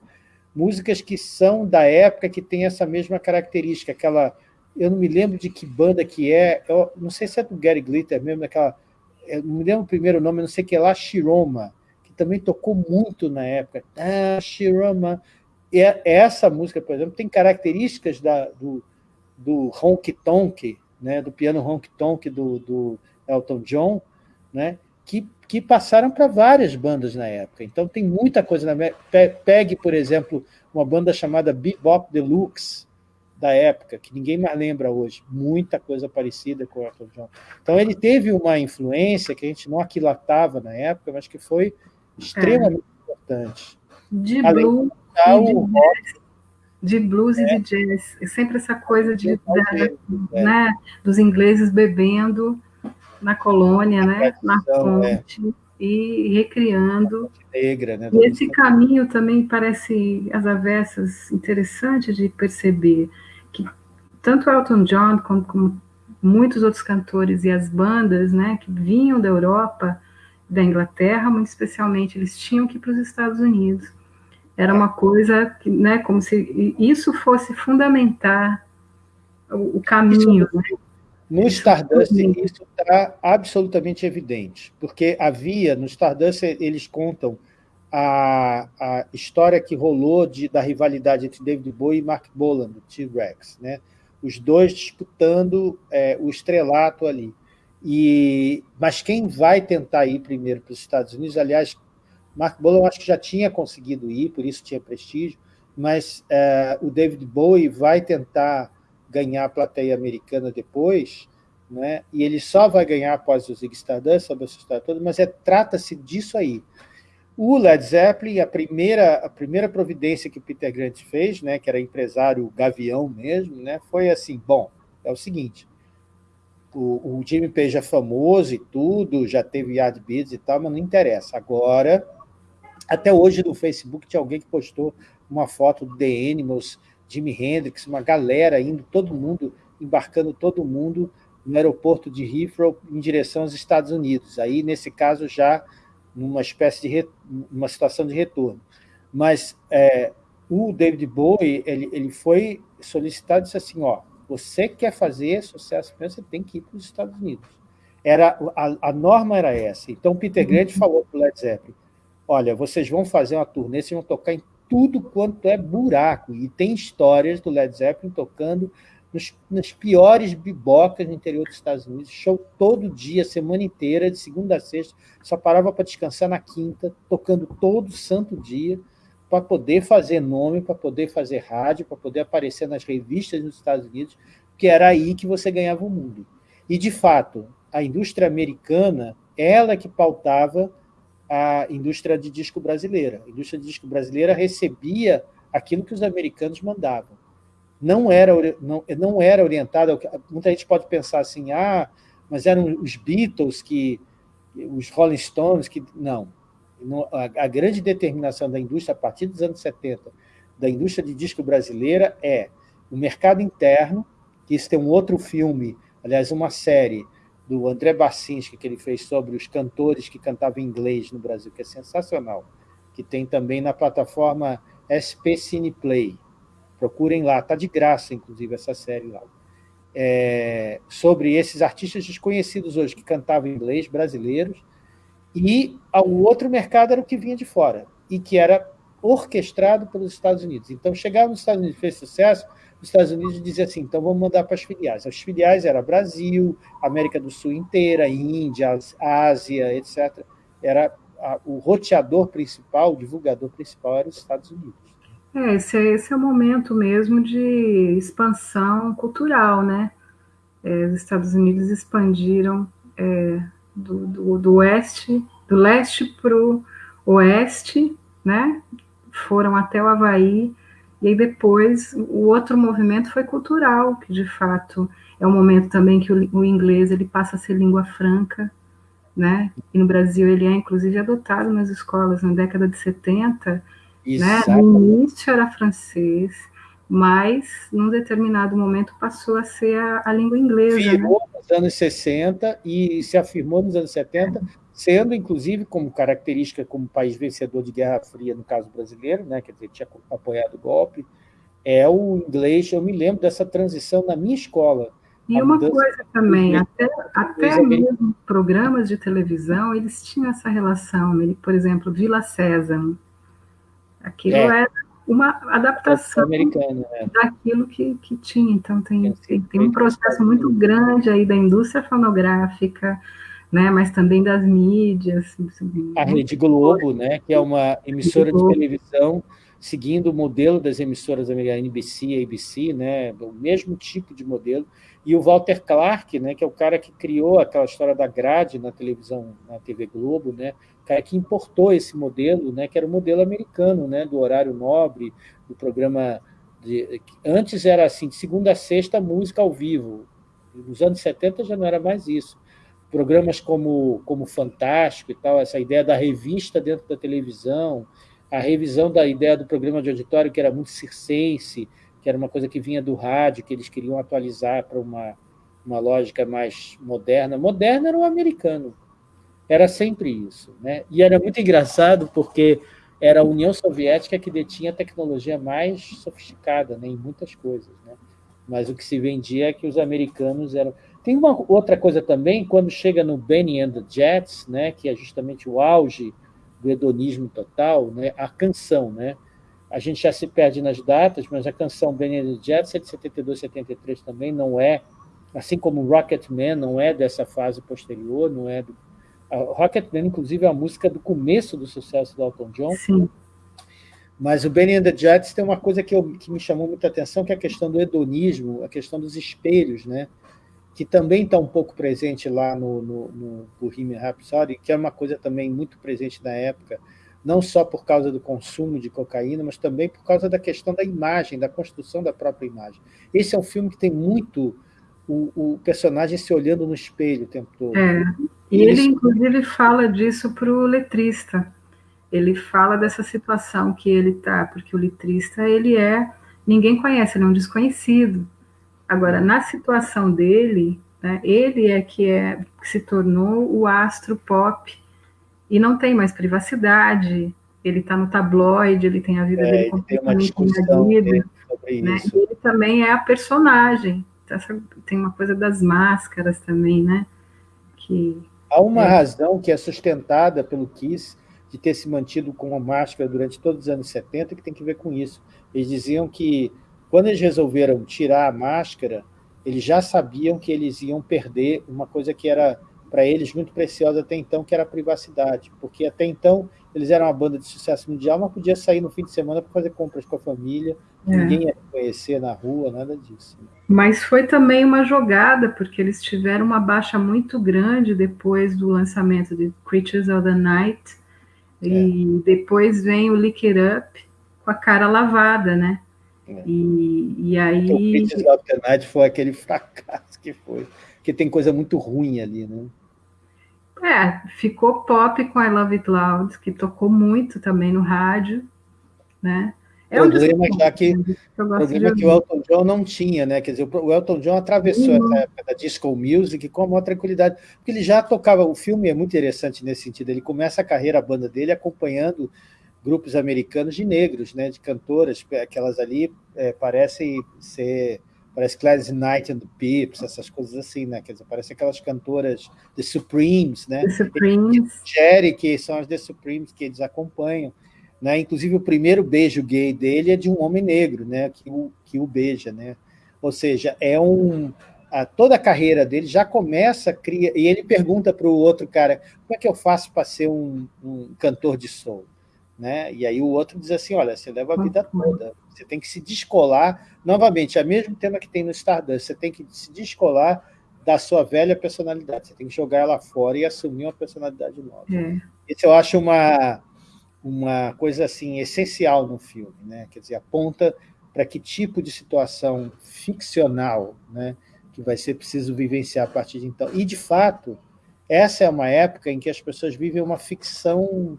músicas que são da época, que tem essa mesma característica, aquela eu não me lembro de que banda que é, eu não sei se é do Gary Glitter mesmo, daquela, eu não me lembro o primeiro nome, não sei que é lá, Shiroma, que também tocou muito na época. Ah, Shiroma. E é, essa música, por exemplo, tem características da, do, do tonk, né, do piano honky tonk do, do Elton John, né, que, que passaram para várias bandas na época. Então tem muita coisa. Na... Pegue, por exemplo, uma banda chamada Bebop Deluxe, da época, que ninguém mais lembra hoje. Muita coisa parecida com o Elton John. Então ele teve uma influência que a gente não aquilatava na época, mas que foi extremamente é. importante. De blues, de, jazz, de blues é. e de jazz. É sempre essa coisa de, da, é. né, dos ingleses bebendo na colônia, né, na é. fonte, e recriando. Negra, né, e esse caminho também parece, as avessas, interessante de perceber tanto Elton John como, como muitos outros cantores e as bandas né, que vinham da Europa, da Inglaterra, muito especialmente, eles tinham que ir para os Estados Unidos. Era uma coisa que, né, como se isso fosse fundamentar o, o caminho. Né? No Stardust, isso está absolutamente evidente, porque havia, no Stardust, eles contam a, a história que rolou de, da rivalidade entre David Bowie e Mark Bolan, do T-Rex, né? Os dois disputando é, o estrelato ali. E, mas quem vai tentar ir primeiro para os Estados Unidos, aliás, Mark Bolan acho que já tinha conseguido ir, por isso tinha prestígio, mas é, o David Bowie vai tentar ganhar a plateia americana depois, né? e ele só vai ganhar após o Zig Stardust, sobre essa história toda, mas é, trata-se disso aí. O Led Zeppelin, a primeira, a primeira providência que o Peter Grant fez, né, que era empresário gavião mesmo, né, foi assim, bom, é o seguinte, o, o Jimmy Page é famoso e tudo, já teve Yardbirds e tal, mas não interessa. Agora, até hoje no Facebook tinha alguém que postou uma foto do The Animals, Jimi Hendrix, uma galera indo, todo mundo, embarcando todo mundo no aeroporto de Heathrow em direção aos Estados Unidos. Aí, nesse caso, já numa espécie de re... uma situação de retorno. Mas é, o David Bowie ele, ele foi solicitado e disse assim, ó, você quer fazer sucesso, você tem que ir para os Estados Unidos. Era, a, a norma era essa. Então, Peter Grant uhum. falou para o Led Zeppelin, olha, vocês vão fazer uma turnê, vocês vão tocar em tudo quanto é buraco. E tem histórias do Led Zeppelin tocando nos, nas piores bibocas no interior dos Estados Unidos, show todo dia, semana inteira, de segunda a sexta, só parava para descansar na quinta, tocando todo santo dia, para poder fazer nome, para poder fazer rádio, para poder aparecer nas revistas nos Estados Unidos, que era aí que você ganhava o mundo. E, de fato, a indústria americana, ela que pautava a indústria de disco brasileira. A indústria de disco brasileira recebia aquilo que os americanos mandavam. Não era, não, não era orientada... Muita gente pode pensar assim, ah, mas eram os Beatles, que, os Rolling Stones, que... Não. A, grande determinação da indústria, a partir dos anos 70, da indústria de disco brasileira é o mercado interno, que isso tem um outro filme, aliás, uma série, do André Bacinski, que ele fez sobre os cantores que cantavam inglês no Brasil, que é sensacional, que tem também na plataforma SP Cineplay. Procurem lá, está de graça, inclusive, essa série lá. É, sobre esses artistas desconhecidos hoje, que cantavam inglês, brasileiros, e o outro mercado era o que vinha de fora, e que era orquestrado pelos Estados Unidos. Então, chegava nos Estados Unidos fez sucesso, os Estados Unidos dizia assim, então vamos mandar para as filiais. As filiais eram Brasil, América do Sul inteira, Índia, Ásia, etc. Era a, o roteador principal, o divulgador principal era os Estados Unidos. É, esse, é, esse é o momento mesmo de expansão cultural, né? É, os Estados Unidos expandiram é, do, do, do, oeste, do leste para o oeste, né? Foram até o Havaí, e aí depois o outro movimento foi cultural, que de fato é um momento também que o, o inglês ele passa a ser língua franca, né? E no Brasil ele é inclusive adotado nas escolas na década de 70, né? No início era francês, mas num determinado momento passou a ser a, a língua inglesa. Virou né? nos anos 60 e se afirmou nos anos 70 sendo, inclusive, como característica como país vencedor de Guerra Fria, no caso brasileiro, né, quer dizer, tinha apoiado o golpe, é o inglês, eu me lembro dessa transição na minha escola. E uma coisa também, até, até mesmo programas de televisão, eles tinham essa relação, né? por exemplo, Vila Sésamo, aquilo é. era uma adaptação americana, né? daquilo que, que tinha, então tem, tem, tem um processo muito grande aí da indústria fonográfica, né, mas também das mídias. A Rede Globo, né, que é uma emissora de televisão seguindo o modelo das emissoras americanas, NBC, ABC, né, o mesmo tipo de modelo, e o Walter Clark, né, que é o cara que criou aquela história da grade na televisão, na TV Globo, né, o cara que importou esse modelo, né, que era o modelo americano, né, do horário nobre, do programa de, antes era assim, de segunda a sexta, música ao vivo. Nos anos 70 já não era mais isso. Programas como, como Fantástico e tal, essa ideia da revista dentro da televisão, a revisão da ideia do programa de auditório, que era muito circense, que era uma coisa que vinha do rádio, que eles queriam atualizar para uma, uma lógica mais moderna. Moderna era o americano, era sempre isso. Né? E era muito engraçado, porque era a União Soviética que detinha a tecnologia mais sofisticada né, em muitas coisas. Né? Mas o que se vendia é que os americanos eram... Tem uma outra coisa também, quando chega no Benny and the Jets, né, que é justamente o auge do hedonismo total, né? a canção. Né? A gente já se perde nas datas, mas a canção Benny Jets é de 72, 73 também, não é, assim como Rocketman não é dessa fase posterior, não é do... A Rocketman, inclusive, é a música do começo do sucesso do Elton John. Sim. Mas o Benny and the Jets tem uma coisa que, eu, que me chamou muita atenção, que é a questão do hedonismo, a questão dos espelhos, né? que também está um pouco presente lá no, no, no Bohemian Rhapsody, que é uma coisa também muito presente na época, não só por causa do consumo de cocaína, mas também por causa da questão da imagem, da construção da própria imagem. Esse é um filme que tem muito o, o personagem se olhando no espelho o tempo todo. É. E ele, Isso... inclusive, fala disso para o letrista. Ele fala dessa situação que ele está, porque o letrista, ele é... Ninguém conhece, ele é um desconhecido. Agora, na situação dele, né, ele é que, é que se tornou o astro pop e não tem mais privacidade, ele está no tabloide, ele tem a vida é, dele completamente invadida. Né, ele também é a personagem. Tem uma coisa das máscaras também, né? Que, Há uma é... razão que é sustentada pelo Kiss de ter se mantido com a máscara durante todos os anos 70 que tem que ver com isso. Eles diziam que quando eles resolveram tirar a máscara, eles já sabiam que eles iam perder uma coisa que era para eles muito preciosa até então, que era a privacidade, porque até então eles eram uma banda de sucesso mundial, mas podia sair no fim de semana para fazer compras com a família, é. ninguém ia conhecer na rua, nada disso. Mas foi também uma jogada, porque eles tiveram uma baixa muito grande depois do lançamento de Creatures of the Night, é. e depois vem o Lick It Up com a cara lavada, né? É. E, e aí... O Pieces of the Night foi aquele fracasso que foi, porque tem coisa muito ruim ali, né? É, ficou pop com I Love It Loud, que tocou muito também no rádio, né? É o problema já que, problema que o Elton John não tinha, né? Quer dizer, o Elton John atravessou uhum. essa época da disco music com a maior tranquilidade, porque ele já tocava, o filme é muito interessante nesse sentido, ele começa a carreira, a banda dele, acompanhando grupos americanos de negros, né, de cantoras, aquelas ali é, parecem ser, parece Gladys Knight and the Pips, essas coisas assim, né, quer dizer, parecem aquelas cantoras The Supremes, né, The Supremes. Jerry, que são as The Supremes que eles acompanham, né, inclusive o primeiro beijo gay dele é de um homem negro, né, que o, que o beija, né, ou seja, é um, a, toda a carreira dele já começa, cria, e ele pergunta para o outro cara, como é que eu faço para ser um, um cantor de soul? Né? E aí o outro diz assim, olha, você leva a vida toda, você tem que se descolar, novamente, é o mesmo tema que tem no Stardust, você tem que se descolar da sua velha personalidade, você tem que jogar ela fora e assumir uma personalidade nova. É. Isso eu acho uma, uma coisa assim essencial no filme, né? quer dizer, aponta para que tipo de situação ficcional né, que vai ser preciso vivenciar a partir de então. E, de fato, essa é uma época em que as pessoas vivem uma ficção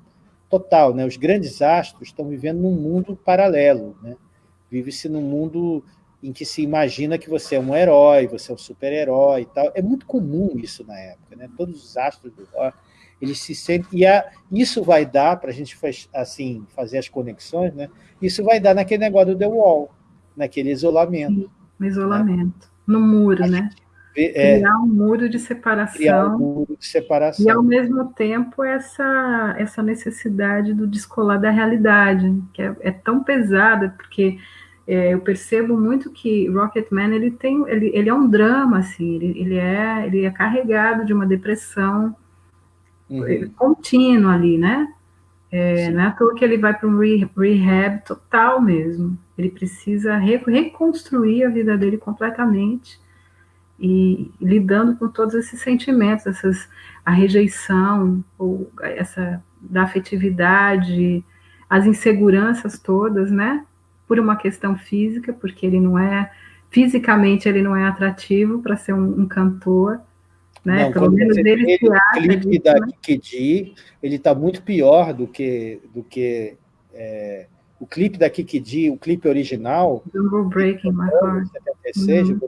total. Né? Os grandes astros estão vivendo num mundo paralelo. Né? Vive-se num mundo em que se imagina que você é um herói, você é um super-herói e tal. É muito comum isso na época. Né? Todos os astros do rock, eles se sentem... E a, isso vai dar, para a gente assim, fazer as conexões, né? isso vai dar naquele negócio do The Wall, naquele isolamento. Sim, isolamento. Né? No muro, né? É, criar um muro de separação. Um muro de separação. E, ao mesmo tempo, essa, essa necessidade do descolar da realidade, que é, é tão pesada, porque é, eu percebo muito que Rocketman ele tem, ele, ele é um drama, assim, ele, ele, é, ele é carregado de uma depressão uhum. contínuo ali, né? É, não é à toa que ele vai para um rehab total mesmo. Ele precisa re reconstruir a vida dele completamente e, lidando com todos esses sentimentos, essas, a rejeição, ou essa da afetividade, as inseguranças todas, né? Por uma questão física, porque ele não é fisicamente ele não é atrativo para ser um, um, cantor, né? Não, Pelo menos ele, se acha. O clipe disso, da né? Kiki ele está muito pior do que do que é, o clipe da Kiki o clipe original. Jungle Breaking My Heart. 76, uhum.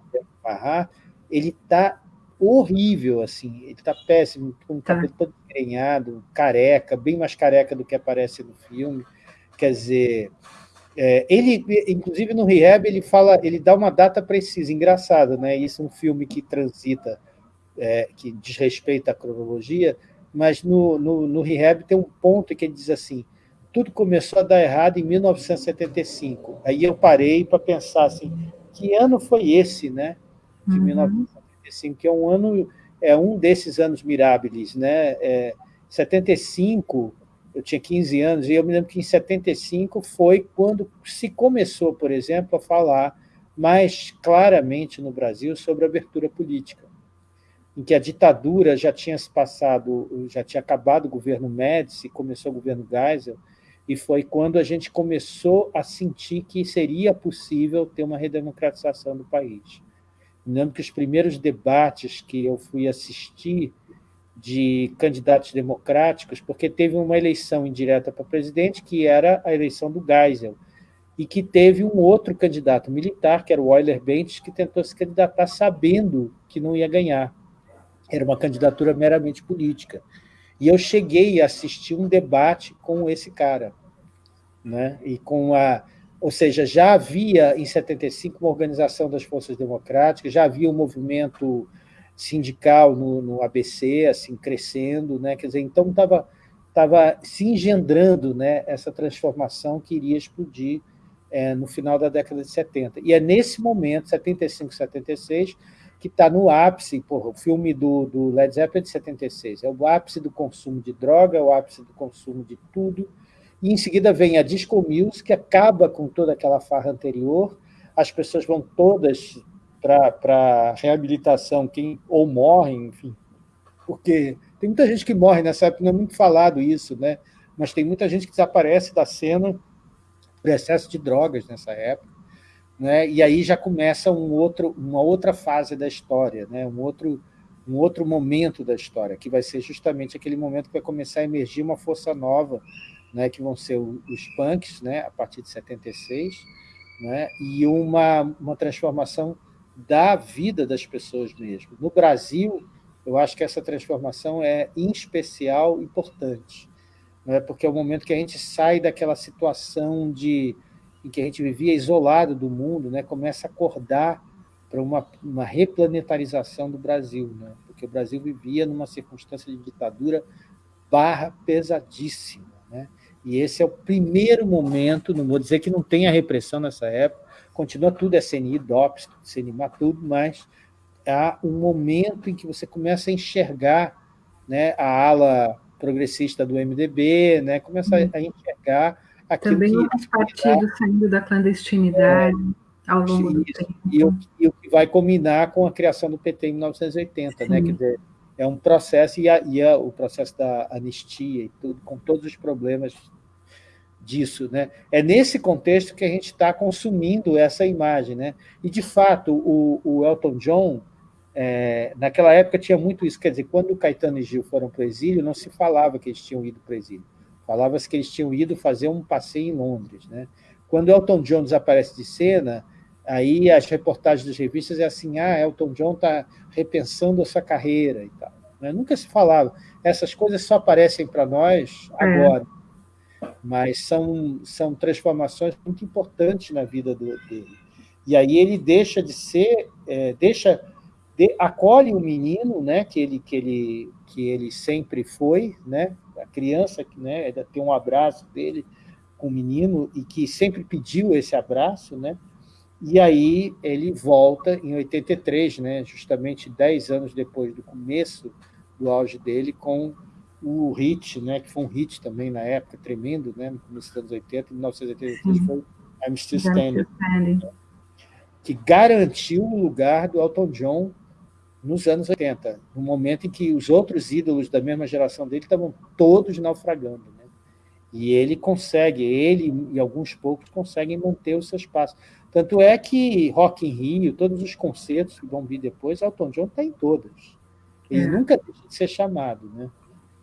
Ele está horrível, assim, ele está péssimo, com o tá. cabelo todo engrenhado, careca, bem mais careca do que aparece no filme. Quer dizer, é, ele, inclusive no Rehab, ele fala, ele dá uma data precisa, engraçado, né? Isso é um filme que transita, é, que desrespeita a cronologia, mas no, no, no Rehab tem um ponto que ele diz assim: tudo começou a dar errado em 1975. Aí eu parei para pensar assim, que ano foi esse, né? De uhum. 1975, que é um ano, é um desses anos mirábiles, né? É, 75, eu tinha 15 anos, e eu me lembro que em 75 foi quando se começou, por exemplo, a falar mais claramente no Brasil sobre abertura política, em que a ditadura já tinha se passado, já tinha acabado o governo Médici, começou o governo Geisel, e foi quando a gente começou a sentir que seria possível ter uma redemocratização do país. Me lembro que os primeiros debates que eu fui assistir de candidatos democráticos, porque teve uma eleição indireta para presidente, que era a eleição do Geisel, e que teve um outro candidato militar, que era o Euler Bentes, que tentou se candidatar sabendo que não ia ganhar. Era uma candidatura meramente política. E eu cheguei a assistir um debate com esse cara, né? E com a, ou seja, já havia em 75 uma organização das forças democráticas, já havia um movimento sindical no, no ABC, assim crescendo, né? Quer dizer, então estava estava se engendrando, né? Essa transformação que iria explodir é, no final da década de 70. E é nesse momento, 75, 76, que está no ápice, porra, o filme do, do Led Zeppelin é de 76, é o ápice do consumo de droga, é o ápice do consumo de tudo, e em seguida vem a Disco Music, que acaba com toda aquela farra anterior, as pessoas vão todas para reabilitação, quem ou morrem, enfim, porque tem muita gente que morre nessa época, não é muito falado isso, né? mas tem muita gente que desaparece da cena por excesso de drogas nessa época, né? e aí já começa um outro, uma outra fase da história, né? um, outro, um outro momento da história, que vai ser justamente aquele momento que vai começar a emergir uma força nova, né? que vão ser os punks, né? a partir de 76, né? e uma, uma transformação da vida das pessoas mesmo. No Brasil, eu acho que essa transformação é, em especial, importante, né? porque é o momento que a gente sai daquela situação de em que a gente vivia isolado do mundo, né, começa a acordar para uma, uma replanetarização do Brasil, né, porque o Brasil vivia numa circunstância de ditadura barra pesadíssima. Né, e esse é o primeiro momento, não vou dizer que não tenha repressão nessa época, continua tudo SNI, DOPS, CNIMA, tudo, mas há um momento em que você começa a enxergar né, a ala progressista do MDB, né, começa a uhum. enxergar também que, outros partidos saindo da clandestinidade é, ao longo do tempo. E o, e o, que vai combinar com a criação do PT em 1980, né? Quer dizer, é um processo, e, a, e a, o processo da anistia e tudo, com todos os problemas disso. Né? É nesse contexto que a gente está consumindo essa imagem. Né? E, de fato, o, o Elton John, é, naquela época, tinha muito isso. Quer dizer, quando o Caetano e Gil foram para o exílio, não se falava que eles tinham ido para o exílio. Falava-se que eles tinham ido fazer um passeio em Londres. Né? Quando Elton John desaparece de cena, aí as reportagens das revistas é assim, ah, Elton John está repensando a sua carreira e tal. Né? Nunca se falava. Essas coisas só aparecem para nós é. agora. É. Mas são, são transformações muito importantes na vida do, dele. E aí ele deixa de ser, é, deixa, de, acolhe o menino, né, que ele, que ele, que ele sempre foi, né, a criança né, tem um abraço dele com o menino e que sempre pediu esse abraço, né? E aí ele volta em 83, né, justamente 10 anos depois do começo do auge dele, com o hit, né, que foi um hit também na época, tremendo, né, no começo dos anos 80, em 1983 foi I'm Still Standing, que garantiu o lugar do Elton John nos anos 80, no momento em que os outros ídolos da mesma geração dele estavam todos naufragando. E ele consegue, ele e alguns poucos conseguem manter o seu espaço. Tanto é que Rock in Rio, todos os concertos que vão vir depois, Elton John está em todas. Ele é. nunca deixa de ser chamado, né?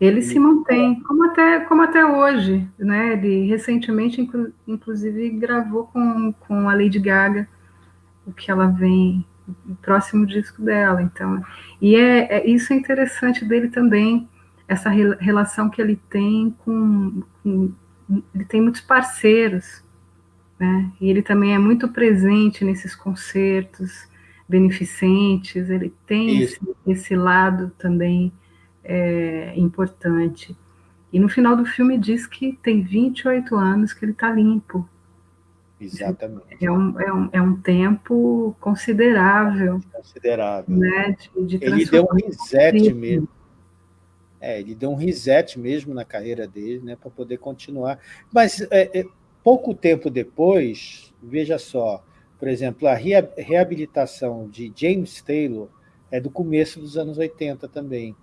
Ele, ele se mantém, como até, como até hoje, né? Ele recentemente, inclu, inclusive, gravou com, com a Lady Gaga o que ela vem, o próximo disco dela. Então, e é, é isso é interessante dele também, essa re, relação que ele tem com, com, ele tem muitos parceiros, né? E ele também é muito presente nesses concertos beneficentes. Ele tem esse, esse lado também é, importante. E no final do filme diz que tem 28 anos que ele está limpo. Exatamente. É um, é, um, é um tempo considerável. Considerável. Né, de, de ele deu um reset mesmo. É, ele deu um reset mesmo na carreira dele, né, para poder continuar. Mas é, é, pouco tempo depois, veja só, por exemplo, a reabilitação de James Taylor é do começo dos anos 80 também.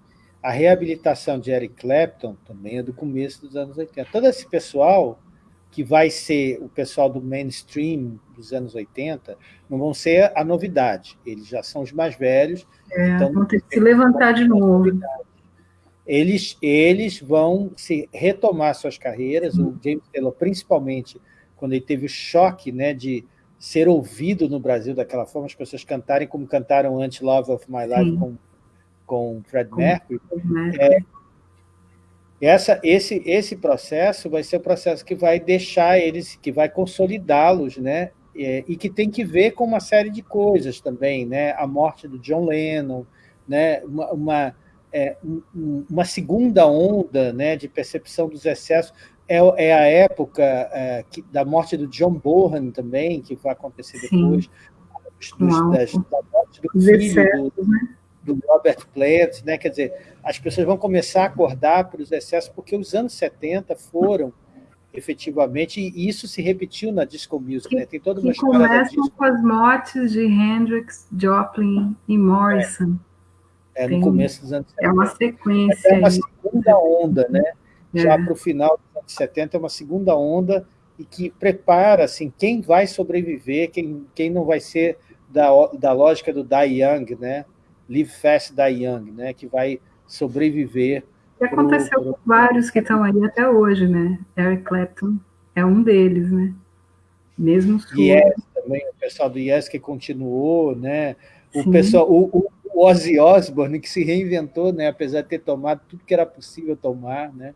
A reabilitação de Eric Clapton também é do começo dos anos 80. Todo esse pessoal que vai ser o pessoal do mainstream dos anos 80, não vão ser a novidade. Eles já são os mais velhos. É, então vão ter que se levantar de novo. Eles, eles vão se retomar suas carreiras, o James Taylor, principalmente, quando ele teve o choque né, de ser ouvido no Brasil daquela forma, as pessoas cantarem como cantaram antes Love of My Life Sim. com com Fred Mercury, é, essa, esse, esse processo vai ser o processo que vai deixar eles, que vai consolidá-los, né? É, e que tem que ver com uma série de coisas também, né? A morte do John Lennon, né? Uma, uma, é, uma segunda onda, né? De percepção dos excessos é, é a época é, que, da morte do John Bohan também, que vai acontecer depois, dos, das, da morte do filho do, né? do Robert Plant, né? quer dizer, as pessoas vão começar a acordar para os excessos, porque os anos 70 foram efetivamente, e isso se repetiu na disco music, que, né? tem toda uma história começam com as mortes de Hendrix, Joplin e Morrison. É, é no começo dos anos 70. É uma sequência. É uma segunda onda, né? É. Já para o final dos anos 70, é uma segunda onda e que prepara assim, quem vai sobreviver, quem, quem não vai ser da, da lógica do Die Young, né? Live Fast Die Young, né, que vai sobreviver. E aconteceu pro, pro... com vários que estão aí até hoje, né? Eric Clapton é um deles, né? Mesmo Yes, também, o pessoal do Yes que continuou, né? O Sim. pessoal, o, o Ozzy Osbourne que se reinventou, né? Apesar de ter tomado tudo que era possível tomar, né?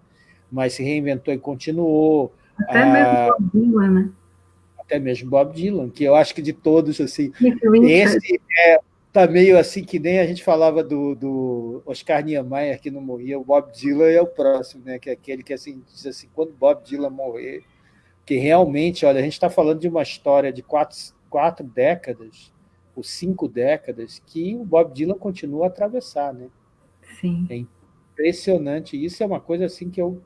Mas se reinventou e continuou. Até ah, mesmo Bob Dylan, né? Até mesmo Bob Dylan, que eu acho que de todos, assim, esse é tá meio assim que nem a gente falava do, do Oscar Niemeyer, que não morria, o Bob Dylan é o próximo, né? que é aquele que assim, diz assim, quando Bob Dylan morrer, que realmente, olha, a gente está falando de uma história de quatro, quatro décadas, ou cinco décadas, que o Bob Dylan continua a atravessar, né? Sim. É impressionante, isso é uma coisa assim que eu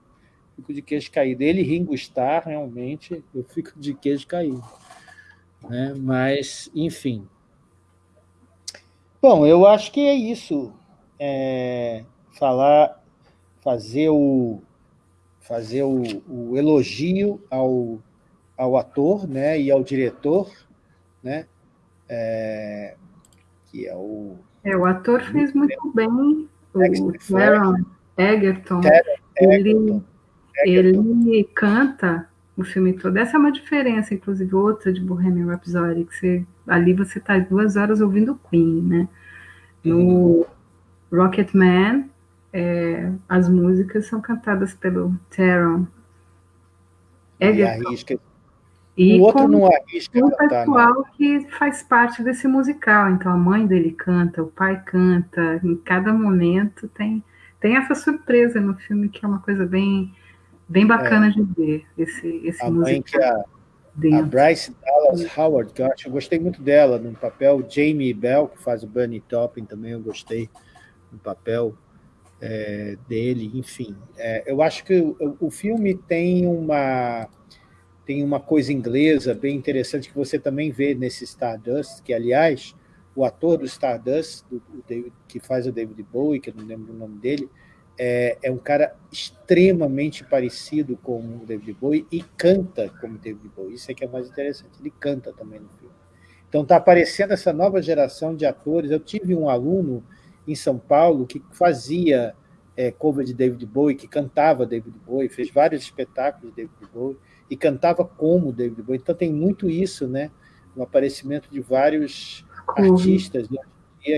fico de queijo caído. Ele Ringo Starr, realmente, eu fico de queijo caído. Né? Mas, enfim, Bom, eu acho que é isso. É, falar, fazer o, fazer o, o, elogio ao, ao ator né, e ao diretor, né, é, que é o... É, o ator fez muito bem, o Aaron Egerton. Ele, ele canta o filme todo. Essa é uma diferença, inclusive, outra de Bohemian Rhapsody, que você, ali você está duas horas ouvindo Queen, né? No uhum. Rocketman, é, as músicas são cantadas pelo Taron Egerton. E o outro não arrisca o pessoal que faz parte desse musical. Então, a mãe dele canta, o pai canta, em cada momento tem, tem essa surpresa no filme, que é uma coisa bem bem bacana é. de ver esse, esse a musical. Mãe que a, a Bryce Dallas Howard, que eu acho, eu gostei muito dela no papel, Jamie Bell, que faz o Bunny Topping também, eu gostei no papel. é, dele, enfim. É, eu acho que o, o, filme tem uma, tem uma coisa inglesa bem interessante que você também vê nesse Stardust, que, aliás, o ator do Stardust, do, do David, que faz o David Bowie, que eu não lembro o nome dele, é, é, um cara extremamente parecido com o David Bowie e canta como David Bowie. Isso é que é mais interessante. Ele canta também no filme. Então está aparecendo essa nova geração de atores. Eu tive um aluno em São Paulo que fazia é, cover de David Bowie, que cantava David Bowie, fez vários espetáculos de David Bowie e cantava como David Bowie. Então tem muito isso, né? O aparecimento de vários uhum. artistas né?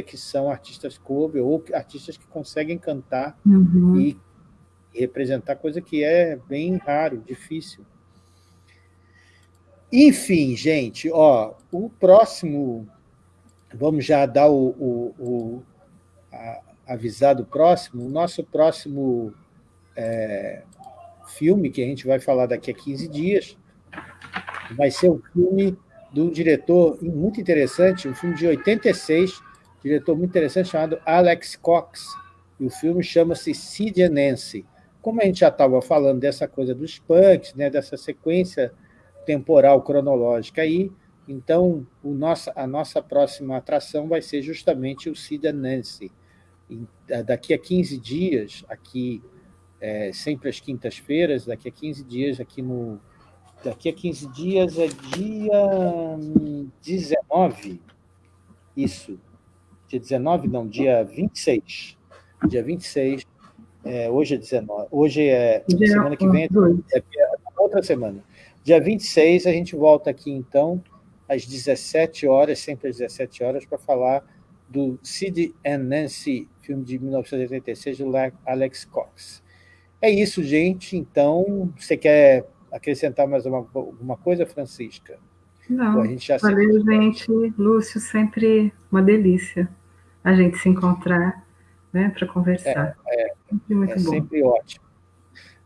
que são artistas cover ou artistas que conseguem cantar uhum. e, e representar coisa que é bem raro, difícil. Enfim, gente, ó, o próximo, vamos já dar o, o, o a, avisar do próximo, o nosso próximo é, filme, que a gente vai falar daqui a 15 dias, vai ser um filme de um diretor muito interessante, um filme de 86, diretor muito interessante chamado Alex Cox, e o filme chama-se Sid Nancy. Como a gente já estava falando dessa coisa dos punks, né, dessa sequência temporal cronológica aí, então o nossa, a nossa próxima atração vai ser justamente o Sid Nancy. E, daqui a 15 dias, aqui, é, sempre às quintas-feiras, daqui a 15 dias aqui no... Daqui a 15 dias é dia 19, isso, dia 19, não, dia 26. Dia 26, é, hoje é 19, hoje é dia semana que vem, é, é, outra semana. Dia 26 a gente volta aqui, então, às 17 horas, sempre às 17 horas, para falar do Sid and Nancy, filme de 1986, do Alex Cox. É isso, gente. Então, você quer acrescentar mais uma, alguma coisa, Francisca? Não, a gente já valeu, se... gente. Lúcio, sempre uma delícia a gente se encontrar né, para conversar. É, é, sempre muito é bom. sempre ótimo.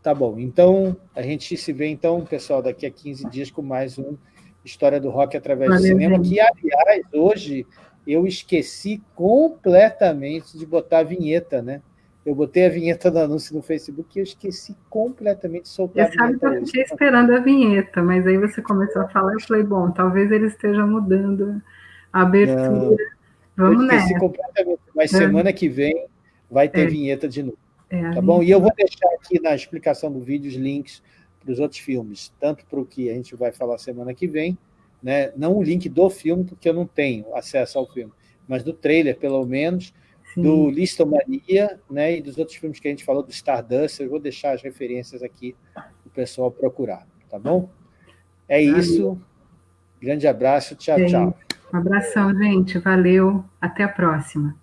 Tá bom, então a gente se vê, então, pessoal, daqui a 15 dias com mais um História do Rock através Valeu, do cinema, gente. que, aliás, hoje eu esqueci completamente de botar a vinheta, né? Eu botei a vinheta do anúncio no Facebook e eu esqueci completamente de soltar eu a vinheta. Eu que eu esperando a vinheta, mas aí você começou a falar e eu falei, bom, talvez ele esteja mudando a abertura. Não. Vamos eu esqueci nessa. completamente, mas é. semana que vem vai ter é. vinheta de novo. É, tá bom? E eu vou deixar aqui na explicação do vídeo os links para os outros filmes, tanto para o que a gente vai falar semana que vem, né? não o link do filme, porque eu não tenho acesso ao filme, mas do trailer, pelo menos, Sim. do Listomania né? e dos outros filmes que a gente falou, do Stardust, eu vou deixar as referências aqui para o pessoal procurar, tá bom? É isso, grande abraço, tchau, tchau. Um abração, gente. Valeu. Até a próxima.